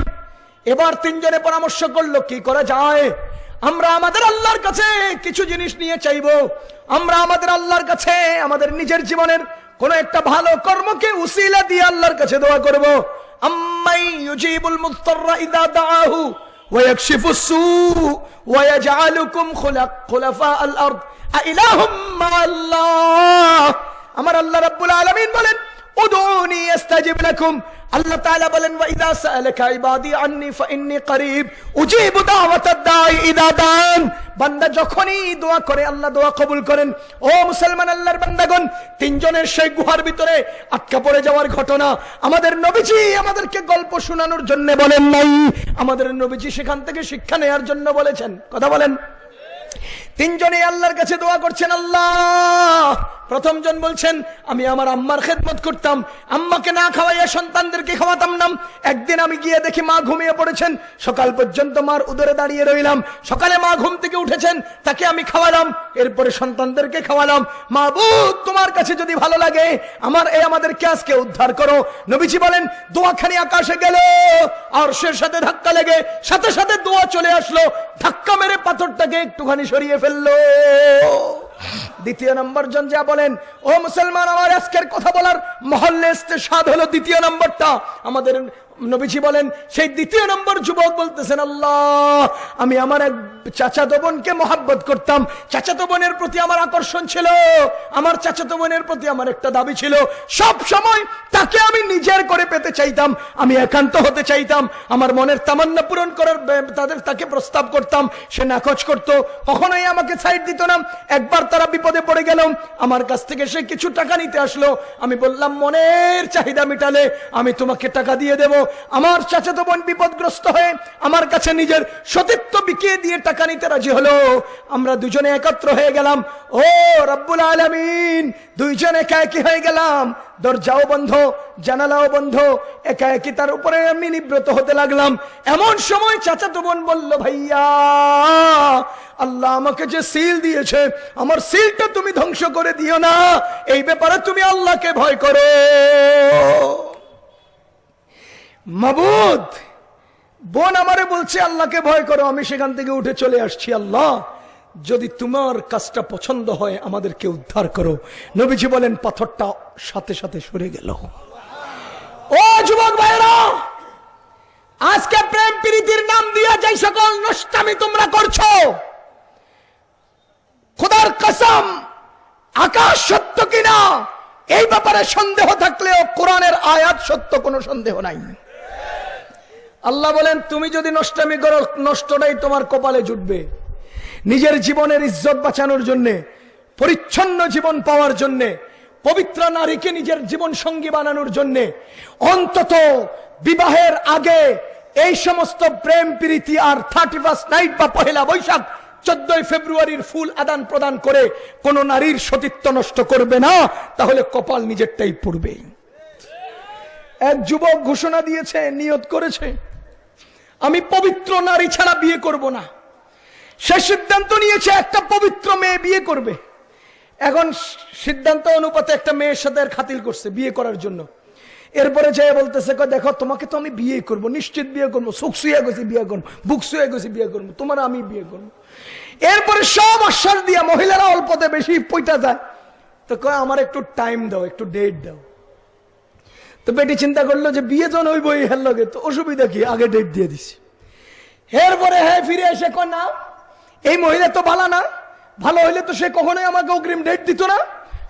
এবার তিনজনে পরামর্শ করল, কি করা যায়? আমরা আমাদের আল্লাহর কাছে কিছু জিনিস নিয়ে চাইব। আমরা আমাদের আল্লাহর কাছে, আমাদের নিজের জীবনের কোন একটা ভালো কর্মকে উসিলা দিয়ে আল্লাহর কাছে দোয়া করব। আম্মাই ইউজিবুল মুস্তাররা ইদা দাআহু ওয়া ইয়াকশিফুস সু ওয়া ইয়াজআলুকুম খুলাফা আল আরদ আমার আল্লাহ বলেন দোয়া করেন। ও মুসলমান আল্লাহর তিনজনের সেই গুহার ভিতরে আটকা পড়ে যাওয়ার ঘটনা আমাদের নবীজি আমাদেরকে গল্প শোনানোর জন্য বলেন নাই। আমাদের নবীজি সেখান থেকে শিক্ষা নেয়ার জন্য বলেছেন। কথা বলেন। তিনজনে আল্লাহর কাছে দোয়া করছেন, আল্লাহ। প্রথম জন বলছেন, আমি আমার আম্মার খেদমত করতাম। আম্মাকে না খাওয়াইয়া সন্তানদেরকে খাওয়াতাম না। একদিন আমি গিয়ে দেখি মা ঘুমিয়ে পড়েছেন। সকাল পর্যন্ত মার উদরে দাঁড়িয়ে রইলাম। সকালে মা ঘুম থেকে উঠেছেন, তাকে আমি খাওয়ালাম। এরপরে সন্তানদেরকে খাওয়ালাম। মা বুধ তোমার কাছে যদি ভালো লাগে, আমার এই আমাদেরকে আজকে উদ্ধার করো। নবীজি বলেন, দোয়াখানি আকাশে গেল আর সে সাথে ধাক্কা লেগে সাথে সাথে দোয়া চলে আসলো। ধাক্কা মেরে পাথরটাকে একটুখানি সরিয়ে ফেললো দ্বিতীয় নম্বর জন যা বলেন, ও মুসলমান, আমার আজকের কথা বলার মহল্লে স্বাদ হলো দ্বিতীয় নম্বরটা। আমাদের নবীজি বলেন, সেই দ্বিতীয় নম্বর যুবক বলতেছেন, আল্লাহ, আমি আমার এক চাচাতো বোনকে মহাব্বত করতাম। চাচাতো বোনের প্রতি আমার আকর্ষণ ছিল। আমার চাচাতো বোনের প্রতি আমার একটা দাবি ছিল। সব সময় তাকে আমি নিজের করে পেতে চাইতাম। আমি একান্ত হতে চাইতাম। আমার মনের তামান্না পূরণ করার তাদের তাকে প্রস্তাব করতাম। সে নাকচ করত। কখনোই আমাকে সাইড দিত না। একবার তারা বিপদে পড়ে গেল। আমার কাছ থেকে সে কিছু টাকা নিতে আসলো। আমি বললাম, মনের চাহিদা মিটালে আমি তোমাকে টাকা দিয়ে দেব। আমার চাচাতো বোন বিপদগ্রস্ত হয়ে আমার কাছে নিজের সতীত্ব বিকিয়ে দিয়ে টাকা নিতে রাজি হলো। আমরা দুজনে একত্র হয়ে গেলাম। ও রব্বুল আলামিন, দুইজন একা একই হয়ে গেলাম। দরজাও বন্ধ, জানালাও বন্ধ। একা একই তার উপরে আমি নিব্রত হতে লাগলাম। এমন সময় চাচাতো বোন বলল, ভাইয়া আল্লাহ আমাকে যে সিল দিয়েছে, আমার সিলটা তুমি ধ্বংস করে দিও না। এই ব্যাপারে তুমি আল্লাহকে ভয় করো। মাবুদ, বোন আমারে বলছে, আল্লাহকে ভয় করো, আমি সেখান থেকে উঠে চলে আসছি, আল্লাহ। যদি তোমার কাজটা পছন্দ হয়, আমাদেরকে উদ্ধার করো। নবীজি বলেন, পাথরটা সাথে সাথে সরে গেল। ও যুবক ভাইরা আজকে প্রেম প্রীতির নাম দিয়া যাই সকল নষ্টামি তোমরা করছ। কসম, আকাশ সত্য কিনা, এই ব্যাপারে সন্দেহ থাকলেও কোরআনের আয়াত সত্য কোনো সন্দেহ নাই। আল্লাহ বলেন, তুমি যদি নষ্টামি করো, নষ্টটাই তোমার কপালে জুটবে। নিজের জীবনের ইজ্জত বাঁচানোর জন্যে, পরিচ্ছন্ন জীবন পাওয়ার জন্যে, পবিত্র নারীকে নিজের জীবন সঙ্গী বানানোর জন্যে, অন্তত বিবাহের আগে এই সমস্ত প্রেম, প্রীতি আর থার্টি ফার্স্ট নাইট বা পহেলা বৈশাখ চোদ্দই ফেব্রুয়ারির ফুল আদান প্রদান করে কোন নারীর সতীত্ব নষ্ট করবে না, তাহলে কপাল নিজেরটাই পড়বে। এক যুবক ঘোষণা দিয়েছে, নিয়ত করেছে, আমি পবিত্র নারী ছাড়া বিয়ে করব না। সে সিদ্ধান্ত নিয়েছে, একটা পবিত্র মেয়ে বিয়ে করবে। এখন সিদ্ধান্ত অনুপাতে একটা মেয়ের সাথে খাতিল করছে বিয়ে করার জন্য। এরপরে যে বলতেছে দেখো, তোমাকে তো আমি বিয়ে করব, নিশ্চিত বিয়ে করব, সুখ শুয়ে গেছি বিয়ে করব বুক শুয়ে গেছি বিয়ে করব, তোমার আমি বিয়ে করব। এরপরে সব আশ্বাস দিয়া মহিলারা অল্পতে বেশি পইটা যায়। তো কয়, আমার একটু টাইম দাও, একটু ডেট দাও। তো বেটি চিন্তা করল যে বিয়ে জন হইব এই হের লগে, তো অসুবিধা কি? আগে ডেট দিয়ে দিছি। এরপরে হ্যাঁ ফিরে এসে কয়, না, এই মহিলা তো ভালো না। ভালো হইলে তো সে কখনোই আমাকে অগ্রিম ডেট দিত না।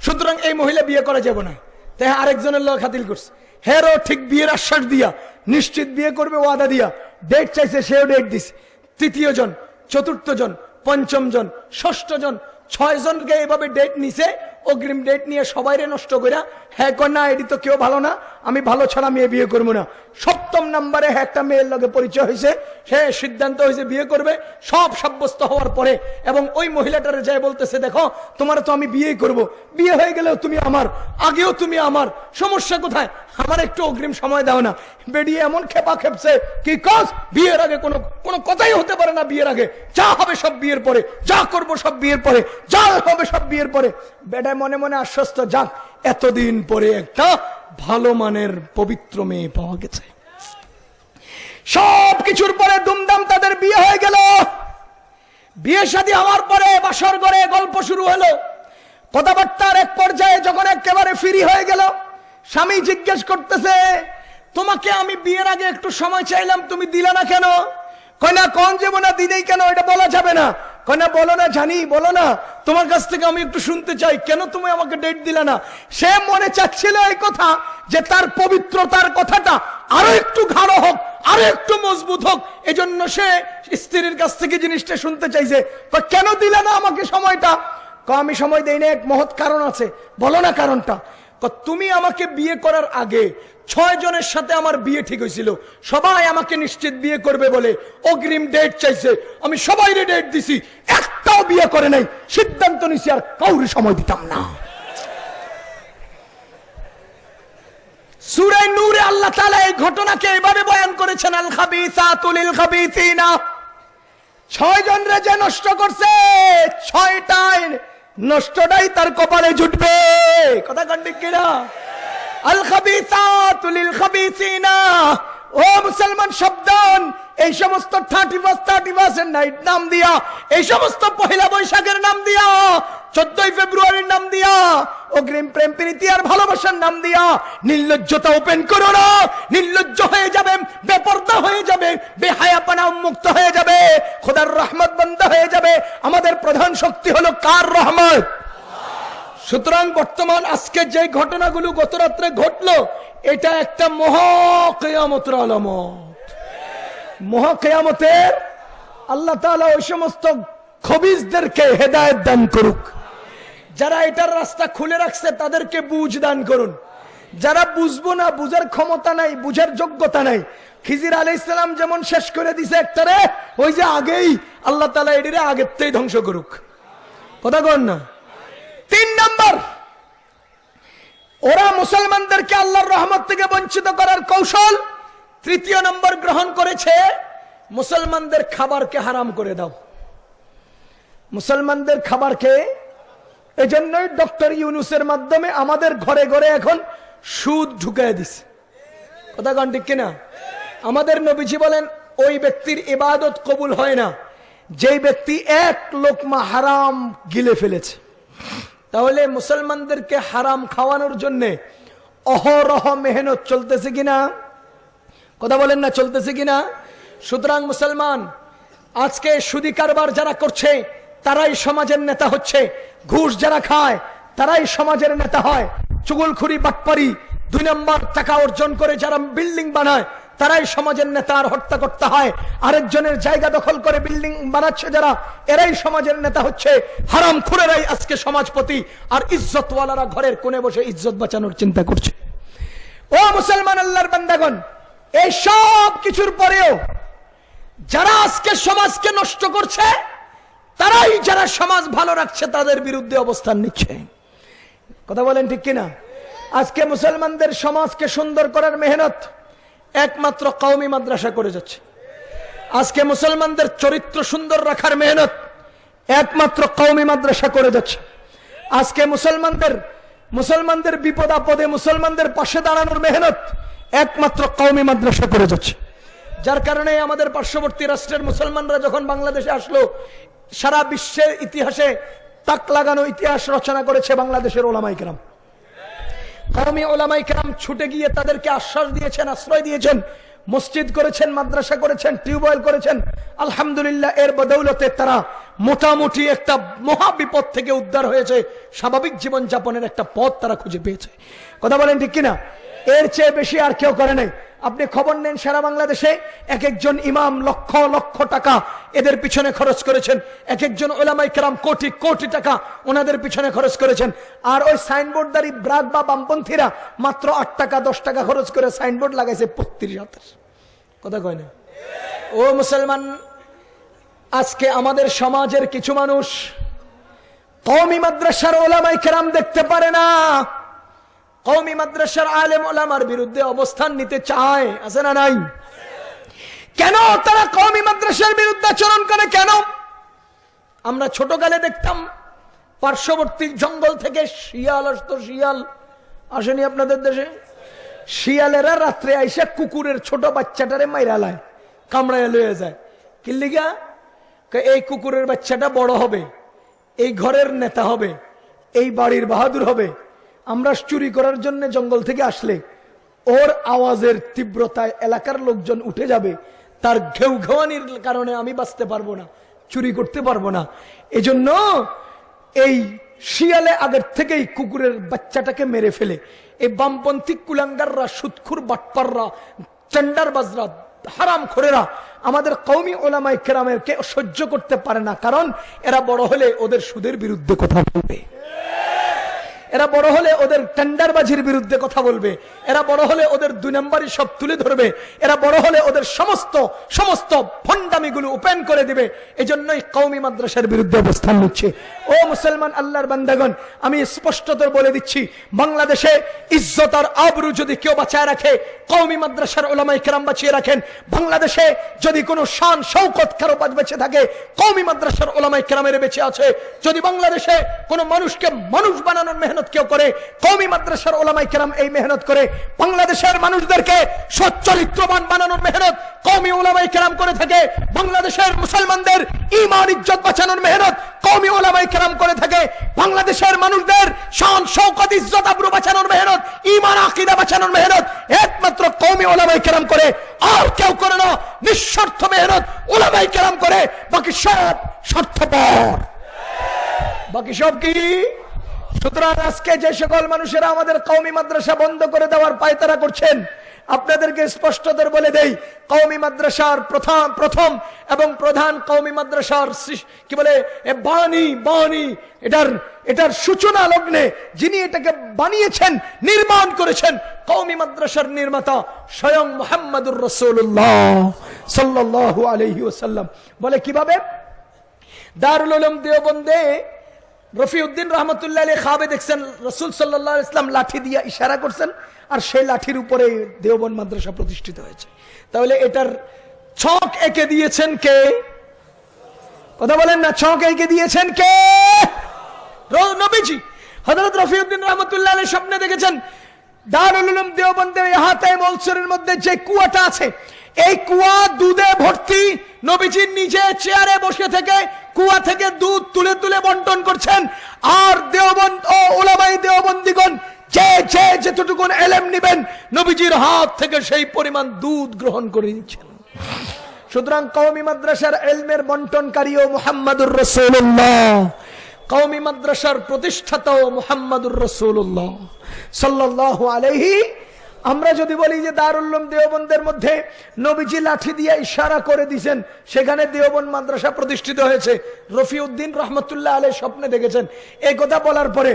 সুতরাং এই মহিলা বিয়ে করা যাবে না। তাই আরেকজনের লোক হাতিল করছে। হেরও ঠিক বিয়ের আশ্বাস দিয়া, নিশ্চিত বিয়ে করবে, ওয়াদা দিয়া ডেট চাইছে, সেও ডেট দিছে। তৃতীয় জন, চতুর্থ জন পঞ্চম জন, ষষ্ঠ জন, ছয় জনকে এইভাবে ডেট নিছে, অগ্রিম ডেট নিয়ে সবাই নষ্ট করিয়া হ্যাঁ না, এটি তো কেউ ভালো না আমি ভালো ছাড়া মেয়ে বিয়ে করব না। সপ্তম নাম্বারে একটা মেয়ের লগে পরিচয় হয়েছে, সে সিদ্ধান্ত হয়েছে বিয়ে করবে, সব সাব্যস্ত হওয়ার পরে, এবং ওই মহিলাটারে যায় বলতেছে, দেখো, তোমার তো আমি বিয়ে করব। বিয়ে হয়ে গেলেও তুমি আমার, আগেও তুমি আমার, সমস্যা কোথায়? আমার একটু অগ্রিম সময় দাও না। বেরিয়ে এমন খেপা খেপছে কি কস বিয়ের আগে কোনো কোনো কথাই হতে পারে না বিয়ের আগে। যা হবে সব বিয়ের পরে, যা করব সব বিয়ের পরে, যা হবে সব বিয়ের পরে। বেটায় মনে মনে আশ্বস্ত, যাক, এতদিন পরে একটা ভালো মানের পবিত্র মেয়ে পাওয়া গেছে। সব কিছুর পরে দুমদাম তাদের বিয়ে হয়ে গেল। বিয়ে শাদী হওয়ার পরে বাসর ঘরে গল্প শুরু হলো। কথাবার্তার এক পর্যায়ে যখন একেবারে ফ্রি হয়ে গেল, স্বামী জিজ্ঞেস করতেছে, তোমাকে আমি বিয়ের আগে একটু সময় চাইলাম, তুমি দিলে না কেন? কয়না কোন যাব না দিনেই কেন? এটা বলা যাবে না। কয়না বলো না জানি, বলো না। তোমার কাছ থেকে আমি একটু শুনতে চাই। কেন তুমি আমাকে ডেট দিলে না? সে মনে চাচ্ছিল এই কথা, যে তার পবিত্রতার কথাটা আরও একটু ঘাড়ো হোক, আরও একটু মজবুত হোক। এজন্য সে স্ত্রীর কাছ থেকে জিনিসটা শুনতে চাইছে। কেন দিলে না আমাকে সময়টা? আমি সময় দেই না এক মহৎ কারণ আছে। বলো না কারণটা। তুমি আমাকে বিয়ে করার আগে ছয় জনের সাথে আমার বিয়ে ঠিক হয়েছিল। সবাই আমাকে নিশ্চিত বিয়ে করবে বলে অগ্রিম ডেট চাইছে। আমি সবাই ডেট দিছি। একটাও বিয়ে করে নাই। সিদ্ধান্ত নিছি আর কাউরি সময় দিতাম না। সুরে নূরে আল্লাহ তাআলা এই ঘটনাকে এভাবে বয়ান করেছেন, আল খাবিসাতুল লিল খাবিসিনা। ছয় জন রে যে নষ্ট করছে ছয়টাই নষ্টটাই তার কপালে জুটবে। কথা কান্ডিক কিনা? আল খাবিসাতুল খাবিসিনা ও মুসলমান শব্দন এই সমস্ত thirty first thirty first night নাম দিয়া, এই সমস্ত পহেলা বৈশাখের নাম দিয়া, চোদ্দই ফেব্রুয়ারির নাম দিয়া, অগ্রিম প্রেম, প্রীতি আর ভালোবাসার নাম দিয়া, নির্লজ্জতা ওপেন করো না। নির্লজ্জ হয়ে যাবে, বেপর্দা হয়ে যাবে, বেহায়াপনা মুক্ত হয়ে যাবে, খোদার রহমত বন্ধ হয়ে যাবে। আমাদের প্রধান শক্তি হলো কার রহমত? সুতরাং বর্তমান আজকে যে ঘটনাগুলো গত রাত্রে ঘটলো, এটা একটা মহাকেয়ামতের আলামত। মহাকেয়ামতের আল্লাহ তাআলা ওই সমস্ত খবিজদেরকে হেদায়ত দান করুক। যারা এটার রাস্তা খুলে রাখছে, তাদেরকে বুঝ দান করুন। যারা বুঝব না, বুঝার ক্ষমতা নাই, বুঝার যোগ্যতা নাই, খিজির আলাই ইসলাম যেমন শেষ করে দিছে একটারে ওই যে আগেই আল্লাহ তালা এটিরে আগের ধ্বংস করুক। কথা কন না? তিন নম্বর, ওরা মুসলমানদেরকে আল্লাহর রহমত থেকে বঞ্চিত করার কৌশল। তৃতীয় নম্বর গ্রহণ করেছে, মুসলমানদের খাবারকে হারাম করে দাও। মুসলমানদের খাবারকে এই এজন্যই ডক্টর ইউনুসের মাধ্যমে আমাদের ঘরে ঘরে এখন সুদ ঢুকায় দিছে। কথা কন ঠিক কিনা? আমাদের নবীজি বলেন, ওই ব্যক্তির ইবাদত কবুল হয় না। যেই ব্যক্তি এক লোকমা হারাম গিলে ফেলেছে। তাহলে মুসলমানদেরকে হারাম খাওয়ানোর জন্য অহরহ মেহনত চলতেছে কিনা? কথা বলেন না, চলতেছে কিনা? সুতরাং মুসলমান, আজকে সুদি কারবার যারা করছে, তারাই সমাজের নেতা হচ্ছে। ঘুষ যারা খায়, তারাই সমাজের নেতা হয়। চুগলখুরি, বাটপারি, দুই নম্বর টাকা অর্জন করে যারা বিল্ডিং বানায় তারাই সমাজের নেতা আর হত্যা করতে হয়। আরেকজনের জায়গা দখল করে বিল্ডিং বানাচ্ছে যারা, এরাই সমাজের নেতা হচ্ছে। হারাম খুরেরাই আজকে সমাজপতি, আর ইজ্জতওয়ালারা ঘরের কোণে বসে ইজ্জত বাঁচানোর চিন্তা করছে। ও মুসলমান আল্লাহর বান্দাগণ, এই সব কিছুর পরেও যারা আজকে সমাজকে নষ্ট করছে, তারাই যারা সমাজ ভালো রাখছে, তাদের বিরুদ্ধে অবস্থান নিচ্ছে। কথা বলেন ঠিক কিনা? আজকে মুসলমানদের সমাজকে সুন্দর করার মেহনত একমাত্র কওমি মাদ্রাসা করে যাচ্ছে। আজকে মুসলমানদের চরিত্র সুন্দর রাখার মেহনত একমাত্র কওমি মাদ্রাসা করে যাচ্ছে। আজকে মুসলমানদের মুসলমানদের বিপদ আপদে মুসলমানদের পাশে দাঁড়ানোর মেহনত একমাত্র কওমি মাদ্রাসা করে যাচ্ছে। যার কারণে আমাদের পার্শ্ববর্তী রাষ্ট্রের মুসলমানরা যখন বাংলাদেশে আসলো, সারা বিশ্বের ইতিহাসে তাক লাগানো ইতিহাস রচনা করেছে বাংলাদেশের ওলামাইকেরাম কওমি ওলামাই কেরাম ছুটে গিয়ে তাদেরকে আশ্বাস দিয়েছেন, আশ্রয় দিয়েছেন, মসজিদ করেছেন, মাদ্রাসা করেছেন, টিউবওয়েল করেছেন। আলহামদুলিল্লাহ, এর বদৌলতে তারা মোটামুটি একটা মহা বিপদ থেকে উদ্ধার হয়েছে। স্বাভাবিক জীবন যাপনের একটা পথ তারা খুঁজে পেয়েছে। কথা বলেন ঠিক কিনা? এর চেয়ে বেশি আর কেউ করে নাই। আপনি খবর নেন সারা বাংলাদেশে এক একজন ইমাম লক্ষ লক্ষ টাকা এদের পিছনে খরচ করেছেন। এক একজন ওলামাই কেরাম কোটি কোটি টাকা ওনাদের পিছনে খরচ করেছেন। আর ওই সাইনবোর্ডদারি ব্রাক বা বামপন্থীরা মাত্র আট টাকা, দশ টাকা খরচ করে সাইনবোর্ড লাগাইছে বত্রিশ হাতের কথা কয় না? ও মুসলমান, আজকে আমাদের সমাজের কিছু মানুষ কৌমি মাদ্রাসার ওলামাই কেরাম দেখতে পারে না। কৌমি মাদ্রাসার আলেম ওলামার বিরুদ্ধে অবস্থান নিতে চায়, আছে না নাই? কেন তারা কৌমি মাদ্রাসার বিরুদ্ধে আচরণ করে কেন? আমরা ছোটকালে দেখতাম, পার্শ্ববর্তী জঙ্গল থেকে শিয়াল আসতো, শিয়াল। আসেনি আপনাদের দেশে? শিয়ালেরা রাত্রে আইসে কুকুরের ছোট বাচ্চাটারে মাইরালায় কামড়ায় লয়ে যায়। কিল্লিগা এই কুকুরের বাচ্চাটা বড় হবে, এই ঘরের নেতা হবে, এই বাড়ির বাহাদুর হবে। আমরা চুরি করার জন্য জঙ্গল থেকে আসলে, ওর আওয়াজের তীব্রতায় এলাকার লোকজন উঠে যাবে। তার ঘেউ ঘেওয়ানির কারণে আমি বাঁচতে পারব না, চুরি করতে পারব না। এজন্য এই শিয়ালে আগের থেকেই কুকুরের বাচ্চাটাকে মেরে ফেলে। এই বামপন্থী কুলাঙ্গাররা, সুৎখুর বাটপাররা চেন্ডার বাজরা হারাম খোরেরা, আমাদের কৌমি ওলামাই কেরামের কে সহ্য করতে পারে না, কারণ এরা বড় হলে ওদের সুদের বিরুদ্ধে কথা বলবে। এরা বড় হলে ওদের টেন্ডারবাজির বিরুদ্ধে কথা বলবে। এরা বড় হলে ওদের দুই নম্বরই সব তুলে ধরবে। এরা বড় হলে ওদের সমস্ত সমস্ত ভণ্ডামিগুলো ওপেন করে দিবে। এজন্যই কৌমি মাদ্রাসার বিরুদ্ধে অবস্থান নিচ্ছে। ও মুসলমান আল্লাহর বান্দাগণ, আমি স্পষ্টতর বলে দিচ্ছি, বাংলাদেশে ইজ্জত আর আবরু যদি কেউ বাঁচায় রাখে কৌমি মাদ্রাসার ওলামাই কেরাম বাঁচিয়ে রাখেন। বাংলাদেশে যদি কোনো শান শৌকত কারও বেঁচে থাকে কৌমি মাদ্রাসার ওলামাই কেরামের বেঁচে আছে। যদি বাংলাদেশে কোনো মানুষকে মানুষ বানানোর মেহনত কেউ করে? কৌমি মাদ্রাসার ওলামাই কেরাম এই মেহনত করে। বাংলাদেশের মানুষদেরকে সচ্চরিত্রবান বানানোর মেহনত কৌমি ওলামাই কেরাম করে থাকে। বাংলাদেশের মুসলমানদের ইমান ইজ্জত বাঁচানোর মেহনত কৌমি ওলামাই কেরাম করে থাকে। বাংলাদেশের মানুষদের শান, শৌকত, ইজ্জত, আবরু বাঁচানোর মেহনত ইমান আকিদা বাঁচানোর মেহনত একমাত্র কৌমি ওলামাই কেরাম করে। আর কেউ করে না, নিঃস্বার্থ মেহনত ওলামাই কেরাম করে। বাকি সব স্বার্থপর। বাকি সব কি? সুতরাং আজকে যে সকল মানুষেরা আমাদের কৌমি মাদ্রাসা বন্ধ করে দেওয়ার পায়তারা করছেন, আপনাদেরকে স্পষ্টতর বলে দেই কৌমি মাদ্রাসার প্রথম প্রথম এবং প্রধান কৌমি মাদ্রাসার কি বলে বাণী বাণী, এটার এটার সূচনা লগ্নে যিনি এটাকে বানিয়েছেন, নির্মাণ করেছেন কৌমি মাদ্রাসার নির্মাতা স্বয়ং মোহাম্মদুর রসুল্লাহ সাল্লাল্লাহু আলাইহি ওয়াসাল্লাম। বলে কীভাবে? দারুল দেওবন্দে রফিউদ্দিন রহমতুল্লাহ আলী খাবে দেখছেন, রসুল সাল্লাহ ইসলাম লাঠি দিয়ে ইশারা করছেন, আর সেই লাঠির উপরে দেওবন মাদ্রাসা প্রতিষ্ঠিত হয়েছে। তাহলে এটার ছক একে দিয়েছেন কে? কথা বলেন না, ছক একে দিয়েছেন কে? নবীজি। হজরত রফিউদ্দিন রহমতুল্লাহ স্বপ্নে দেখেছেন, দারুল দেওবন্দের হাতে মলসুরের মধ্যে যে কুয়াটা আছে এই কুয়া দুধে ভর্তি। নবীজি নিজে চেয়ারে বসে থেকে কুয়া থেকে দুধ তুলে তুলে বন্টন করছেন। আর দেওবন্দ ও ওলামাই দেওবন্দিগণ, যে যে যেটুকুন এলেম নিবেন, নবীজির হাত থেকে সেই পরিমাণ দুধ গ্রহণ করে নিচ্ছেন। সুতরাং কওমি মাদ্রাসার এলমের বন্টনকারীও মুহাম্মাদুর রসুল্লাহ কওমি মাদ্রাসার প্রতিষ্ঠাতাও মুহাম্মাদুর রসুল্লাহ সাল্লাল্লাহু আলাইহি আমরা যদি বলি যে দারুল্লুম দেওবন্দের মধ্যে নবীজি লাঠি দিয়ে ইশারা করে দিয়েছেন, সেখানে দেওবন মাদ্রাসা প্রতিষ্ঠিত হয়েছে। রফিউদ্দিন রহমতুল্লাহ আলে স্বপ্নে দেখেছেন। এই কথা বলার পরে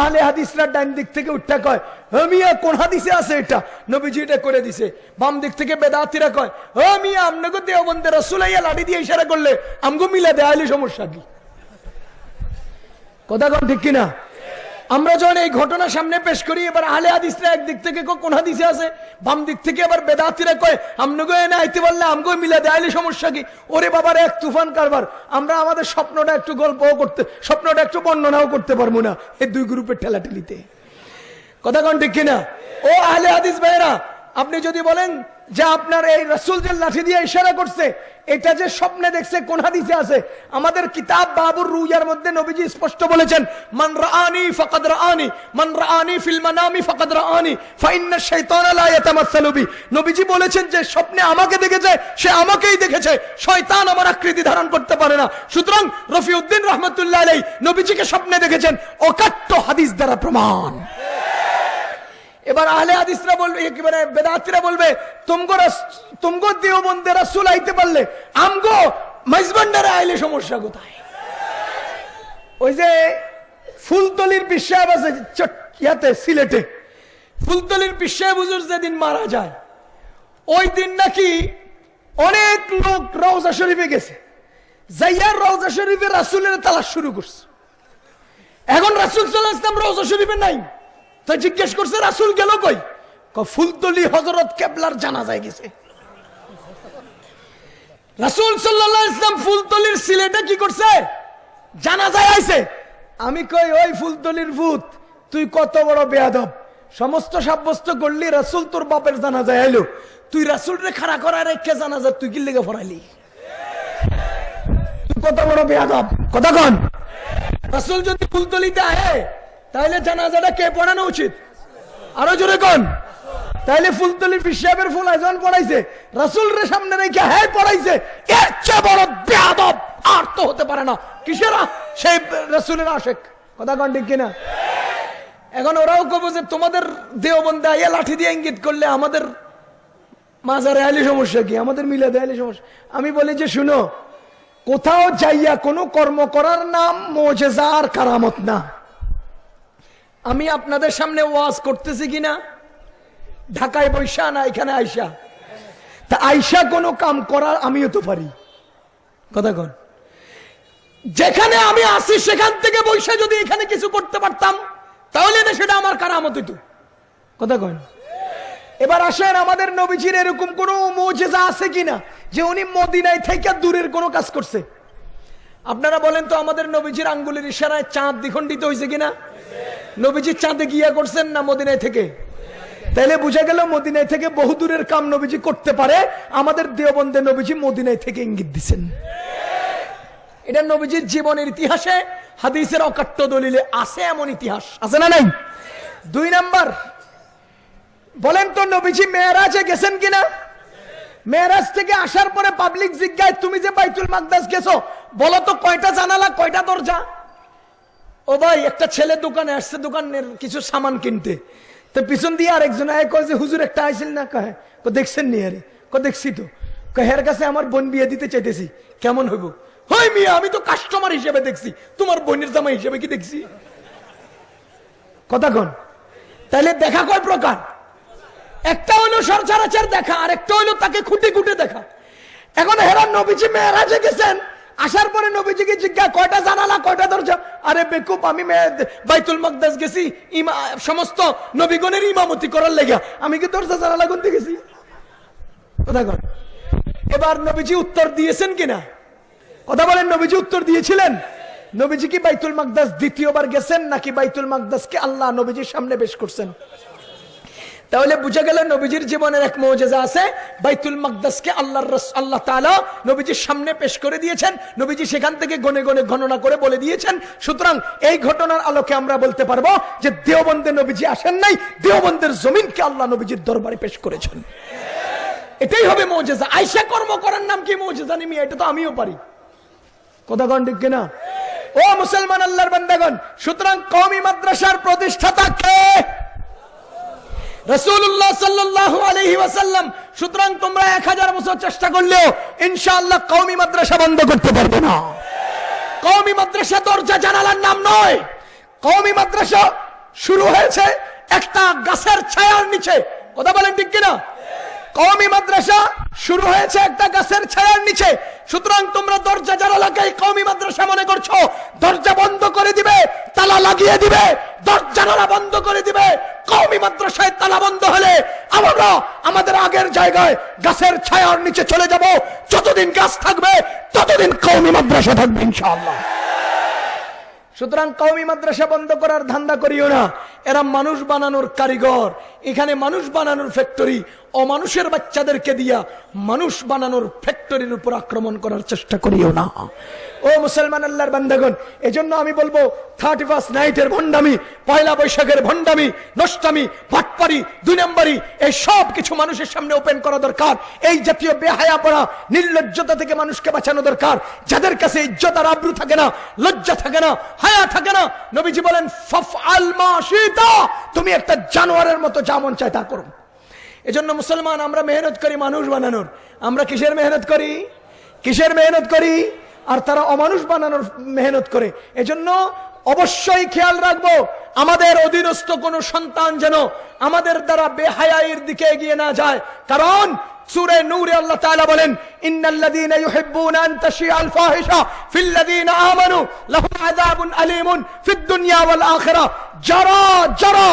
আহলে হাদিসরা ডাইন দিক থেকে উঠা কয় হমিয়া কোন হাদিসে আছে এটা? নবীজি এটা করে দিছে। বাম দিক থেকে বেদাতিরা কয় হমিয়া আমনগো দেওবন্দের রসুলাইয়া লাঠি দিয়ে ইশারা করলে আমগো মিলা দেয়ালি সমস্যা কি? কথা কন ঠিক কিনা? আমরা যখন এই ঘটনা সামনে পেশ করি, এবার আলে হাদিসরা একদিক থেকে কোন হাদিসে আছে? বাম দিক থেকে আবার বেদাতিরা কয় আমনগো এনে আইতে পারলে আমগো মিলা দেয়ালি সমস্যা কি? ওরে বাবার, এক তুফান কারবার। আমরা আমাদের স্বপ্নটা একটু গল্পও করতে, স্বপ্নটা একটু বর্ণনাও করতে পারব না এই দুই গ্রুপের ঠেলাঠেলিতে। কথা কন ঠিক কিনা? ও আহলে হাদিস ভাইরা আপনি যদি বলেন যে আপনার এই রসুল যে লাঠি দিয়ে ইশারা করছে, এটা যে স্বপ্নে দেখছে, কোন হাদিসে আছে? আমাদের কিতাব বাবুর রুইয়ার মধ্যে নবীজি স্পষ্ট বলেছেন, মান রাআনি ফাকাদ রাআনি, মান রাআনি ফিল মানামি ফাকাদ রাআনি ফাইন্না শাইতানা লা ইয়াতামাসসালু বি। নবীজি বলেছেন যে, স্বপ্নে আমাকে দেখেছে, সে আমাকেই দেখেছে, শয়তান আমার আকৃতি ধারণ করতে পারে না। সুতরাং রফিউদ্দিন রহমতুল্লাহ আলাই নবীজিকে স্বপ্নে দেখেছেন, অকাট্য হাদিস দ্বারা প্রমাণ। এবার আহলে হাদিসরা বলবে একেবারে বেদাতিরা বলবে, তুমগো তুমগো দেওবন্দে রাসূল আইতে পারলে, আমগো মাইজবান্ডারে আইলে সমস্যা কোথায়? ওই যে ফুলতলির বিশ্বাস আছে ইয়াতে, সিলেটে। ফুলতলির বিশ্বাস হুজুর যেদিন মারা যায়, ওই দিন নাকি অনেক লোক রওজা শরীফে গেছে। যাইয়া রওজা শরীফে রাসূলের তালাশ শুরু করছে। এখন রাসূল সাল্লাল্লাহু আলাইহি ওয়াসাল্লাম রওজা শরীফে নাই। তো জিজ্ঞেস করছে, রাসূল গেল কই? ফুলতলি হযরত কেবলার জানাজায় গেছে। রাসূল সাল্লাল্লাহু আলাইহি ওয়াসাল্লাম ফুলতলির সিলেটে কি করছে? জানাজায় আইছে। আমি কই, ওই ফুলতলির ভূত, তুই কত বড় বেয়াদব। সমস্ত সাব্যস্ত করলি, রাসূল তোর বাপের জানা যায় আইলো। তুই রাসূল রে খাড়া করা রেখে জানাজা তুই কি লেগে ফরাইলি। তুই কত বড় বেয়াদব। কথা কন। রাসূল যদি ফুলতলিতে আহে তাহলে জানাজাটা কে পড়ানো উচিত? আরও জোরে কন। তাইলে ফুলতলি বিশ্বের ফুল আয়োজন পড়াইছে। রাসূল রে সামনে রেখে হ্যাঁ পড়াইছে। এর চেয়ে বড় আর তো হতে পারে না। কিসের সেই রাসূলের আশেক? কথা কন ঠিক কিনা? এখন ওরাও কব যে তোমাদের দেওবন্দে আইয়া লাঠি দিয়ে ইঙ্গিত করলে আমাদের মাজারে আইলে সমস্যা কি? আমাদের মিলে দেয়ালে সমস্যা। আমি বলি যে শুনো, কোথাও যাইয়া কোনো কর্ম করার নাম মোজেজা আর কারামত না। আমি আপনাদের সামনে ওয়াজ করতেছি কিনা? ঢাকায় বৈশা না এখানে আইসা তা আইসা কোনো কাম করার আমিও তো পারি। কথা কন। যেখানে আমি আসি সেখান থেকে বৈশা যদি এখানে কিছু করতে পারতাম, তাহলে সেটা আমার কারামত হইতো। কথা কন। এবার আসেন, আমাদের নবীজির এরকম কোন মৌজেজা আছে কিনা, যে উনি মদিনায় থেকে দূরের কোনো কাজ করছে? আপনারা বলেন তো আমাদের নবীজির আঙ্গুলের ইশারায় চাঁদ দ্বিখণ্ডিত হয়েছে কিনা? নবীজি চাঁদে গিয়া করছেন না মদিনায় থেকে? তাইলে বুঝা গেল মদিনায় থেকে বহু দূরের কাম নবীজি করতে পারে। আমাদের দেওবন্দে নবীজি মদিনায় থেকে ইঙ্গিত দিচ্ছেন এটা নবীজির জীবনের ইতিহাসে হাদিসের অকাট্য দলিলে আছে এমন ইতিহাস। আছে না নাই? দুই নাম্বার, বলেন তো নবীজি মেয়েরাজে গেছেন কিনা? মেয়েরাজ থেকে আসার পরে পাবলিক জিজ্ঞায়, তুমি যে বাইতুল মাকদাস গেছো, বলো তো কয়টা জানালা, কয়টা দরজা? ও ভাই, একটা ছেলে দোকানে আসছে, দোকানের কিছু সামান কিনতে। তো পিছন দিয়ে আরেকজন আয়, কয় যে, হুজুর, একটা আইসিল না? কয় কো দেখছেন নি আরে? কো দেখছি তো। হের কাছে আমার বোন বিয়ে দিতে চাইতেছি। কেমন হইব? হই মিয়া, আমি তো কাস্টমার হিসেবে দেখছি। তোমার বোনের জামা হিসেবে কি দেখছি? কথা কন। তাহলে দেখা কয় প্রকার? একটা হইল সরচারাচার দেখা আর একটা হইল তাকে খুঁটে খুঁটে দেখা। এখন হেরান নবীজি মেয়েরাজে গেছেন। আসার পরে নবীজিকে জিজ্ঞা, কয়টা জানালা, কয়টা দরজা? আরে বেকুব, আমি বাইতুল মকদাস গেছি, ইমা সমস্ত নবীগণের ইমামতি করার লেগা। আমি কি দরজা, জানালা গুনতে গেছি? এবার নবীজি উত্তর দিয়েছেন কিনা? কথা বলেন, নবীজি উত্তর দিয়েছিলেন? নবীজি কি বাইতুল মাকদাস দ্বিতীয়বার গেছেন, নাকি বাইতুল মাকদাসকে আল্লাহ নবীজির সামনে পেশ করছেন? তাহলে বুঝা গেল নবীজির জীবনের এক মৌজেজা আছে, বাইতুল মাকদাসকে আল্লাহর রস আল্লাহ তাআলা নবীজির সামনে পেশ করে দিয়েছেন। নবীজি সেখান থেকে গনে গনে গণনা করে বলে দিয়েছেন। সুতরাং এই ঘটনার আলোকে আমরা বলতে পারব যে দেওবন্দে নবীজি আসেন নাই, দেওবন্দের জমিনকে আল্লাহ নবীজির দরবারে পেশ করেছেন। এটাই হবে মৌজেজা। আইসা কর্ম করার নাম কি মৌজেজা নিমি এটা তো আমিও পারি। কথা কন ঠিক কিনা? ও মুসলমান আল্লাহর বান্দাগণ, সুতরাং কওমি মাদ্রাসার প্রতিষ্ঠাতা কে? রসুল্লাহ আলাইহি ওয়াসাল্লাম, সুতরাং তোমরা এক হাজার বছর চেষ্টা করলেও ইনশাআল্লাহ কওমি মাদ্রাসা বন্ধ করতে পারবে না। কওমি মাদ্রাসা দরজা জানালার নাম নয়। কওমি মাদ্রাসা শুরু হয়েছে একটা গাছের ছায়ার নিচে। কথা বলেন ঠিক কিনা? কওমি মাদ্রাসা শুরু হয়েছে একটা গাছের ছায়ার নিচে। সুতরাং তোমরা দরজা জানালাকে কওমি মাদ্রাসা মনে করছ। দরজা বন্ধ করে দিবে, তালা লাগিয়ে দিবে, দরজা বন্ধ করে দিবে কওমি মাদ্রাসায় তালা বন্ধ হলে আমরা আমাদের আগের জায়গায় গাছের ছায়ার নিচে চলে যাব। যতদিন গাছ থাকবে, ততদিন কৌমি মাদ্রাসা থাকবে ইনশাআল্লাহ। সুতরাং কৌমি মাদ্রাসা বন্ধ করার ধান্দা করিও না। এরা মানুষ বানানোর কারিগর। এখানে মানুষ বানানোর ফ্যাক্টরি অমানুষের বাচ্চাদেরকে দিয়া মানুষ বানানোর ফ্যাক্টরির উপর আক্রমণ করার চেষ্টা করিও না। ও মুসলমান আল্লাহর বান্দাগণ, এজন্য আমি বলব থার্টি ফার্স্ট নাইটের ভণ্ডামি, পয়লা বৈশাখের ভণ্ডামি, নষ্টামি ভাটপারি দুই নম্বরই, এই সব কিছু মানুষের সামনে ওপেন করা দরকার। এই জাতীয় বেহায়া পড়া, নির্লজ্জতা থেকে মানুষকে বাঁচানো দরকার। যাদের কাছে ইজ্জত আর আব্রু থাকে না, লজ্জা থাকে না, হায়া থাকে না, নবীজি বলেন তুমি একটা জানোয়ারের মতো যা যা মন চায়, তা করুন। এজন্য মুসলমান, আমরা মেহনত করি মানুষ বানানোর। আমরা কিসের মেহনত করি? কিসের মেহনত করি? আর তারা অমানুষ বানানোর মেহনত করে। এজন্য অবশ্যই খেয়াল রাখব, আমাদের অধীনস্থ কোনো সন্তান যেন আমাদের দ্বারা বেহায়াইয়ের দিকে এগিয়ে না যায়। কারণ সূরা নূরে আল্লাহ তাআলা বলেন, ইন্নাল্লাযীনা ইউহিব্বুনা আন তাশিআল ফাহিশা ফিল্লাযীনা আমানু লাহুম আযাবুন আলীমুন ফিদ দুনিয়া ওয়াল আখিরাহ। যারা যারা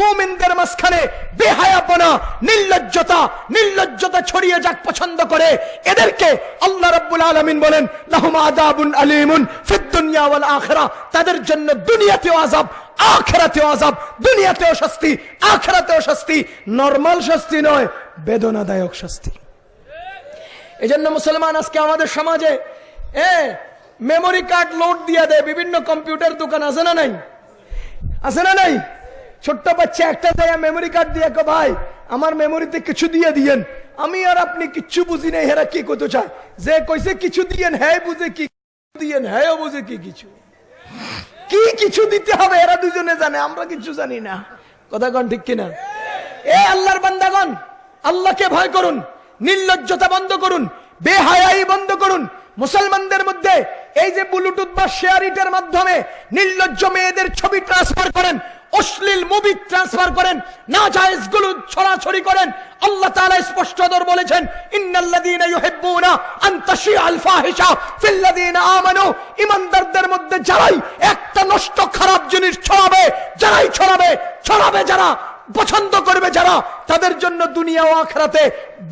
মুমিনদের মাঝখানে বেহায়াপনা নির্লজ্জতা নির্লজ্জতা ছড়িয়ে যাক পছন্দ করে, এদেরকে আল্লাহ রাব্বুল আলামিন বলেন, লাহুম আযাবুন আলীমুন ফিদ দুনিয়া ওয়াল আখিরাহ তাদের জন্য দুনিয়াতেও আযাব, আখেরাতেও আযাব, দুনিয়াতেও শাস্তি, আখেরাতেও শাস্তি, নরমাল শাস্তি নয়, বেদনাদায়ক শাস্তি। এজন্য মুসলমান আজকে আমাদের সমাজে, এ মেমোরি কার্ড লোড দিয়ে দেয়, বিভিন্ন কম্পিউটার দোকান আছে না নাই? আছে না নাই? ছোট্ট বাচ্চা একটা দেয় মেমোরি কার্ড দিয়ে ভাই, আমার মেমোরিতে কিছু দিয়ে দিয়েন। আমি আর আপনি কিচ্ছু বুঝি নাই, হেরা কি করতে চায়? যে কইছে কিছু দিয়েন হ্যাঁ বুঝে কি দিয়েন হ্যাঁ বুঝে কি কিছু। কি কিছু দিতে হবে এরা দুজনে জানে, আমরা কিছু জানি না। কথা কন ঠিক কিনা? এ আল্লাহর বান্দাগণ, আল্লাহকে ভয় করুন, নির্লজ্জতা বন্ধ করুন, বেহায়াই বন্ধ করুন। মুসলমানদের মধ্যে এই যে ব্লুটুথ বা শেয়ারিটের মাধ্যমে নির্লজ্জ মেয়েদের ছবি ট্রান্সফার করেন, অশ্লীল মুভি ট্রান্সফার করেন না জায়েজগুলো ছড়াছড়ি করেন, আল্লাহ তাআলা স্পষ্টতর বলেছেন, ইন্নাল্লাযীনা ইউহিব্বুনা আন তাশিআল ফাহিশা ফিল্লাযীনা আমানু। ঈমানদারদের মধ্যে যারাই একটা নষ্ট খারাপ জিনিস ছড়াবে, যারাই ছড়াবে ছড়াবে যারা, পছন্দ করবে যারা, তাদের জন্য দুনিয়া ও আখরাতে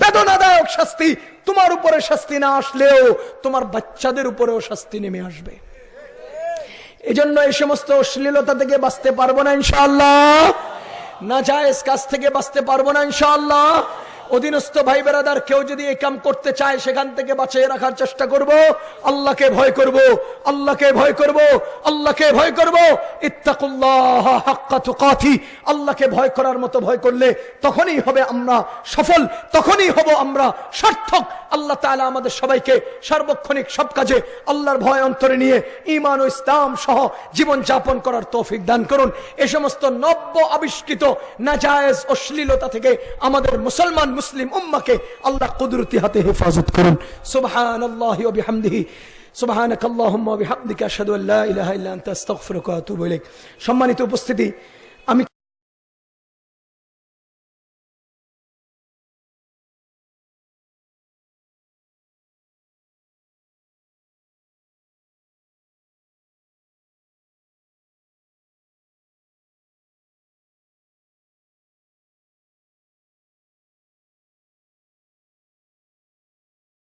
বেদনাদায়ক শাস্তি তোমার উপরে শাস্তি না আসলেও তোমার বাচ্চাদের উপরেও শাস্তি নেমে আসবে। এজন্য এই সমস্ত অশ্লীলতা থেকে বাঁচতে পারব না ইনশাল্লাহ না যায় কাজ থেকে বাঁচতে পারব না ইনশাআল্লাহ। অধীনস্থ ভাই বেরাদার কেউ যদি এই কাম করতে চায়, সেখান থেকে বাঁচিয়ে রাখার চেষ্টা করব। আল্লাহকে ভয় করব, আল্লাহকে ভয় করব, আল্লাহকে ভয় করব। ইত্তাকুল্লাহ তুকাতি, আল্লাহকে ভয় করার মতো ভয় করলে তখনই হবে আমরা সফল, তখনই হব আমরা সার্থক। আল্লাহ তাআলা আমাদের সবাইকে সার্বক্ষণিক সব কাজে আল্লাহর ভয় অন্তরে নিয়ে ঈমান ও ইসলাম সহ জীবন যাপন করার তৌফিক দান করুন। এ সমস্ত নব্য আবিষ্কৃত, নাজায়েজ অশ্লীলতা থেকে আমাদের মুসলমান মুসলিম উম্মাকে আল্লাহ কুদরতি হাতে হেফাজত করুন। সুবহান আল্লাহ বিহামদিহি। সুবহানাক আল্লাহুম্মা বিহামদিকা আশহাদু আল্লা ইলাহা ইল্লা আনতা, আস্তাগফিরুকা ওয়া আতুবু ইলাইক। সম্মানিত উপস্থিতি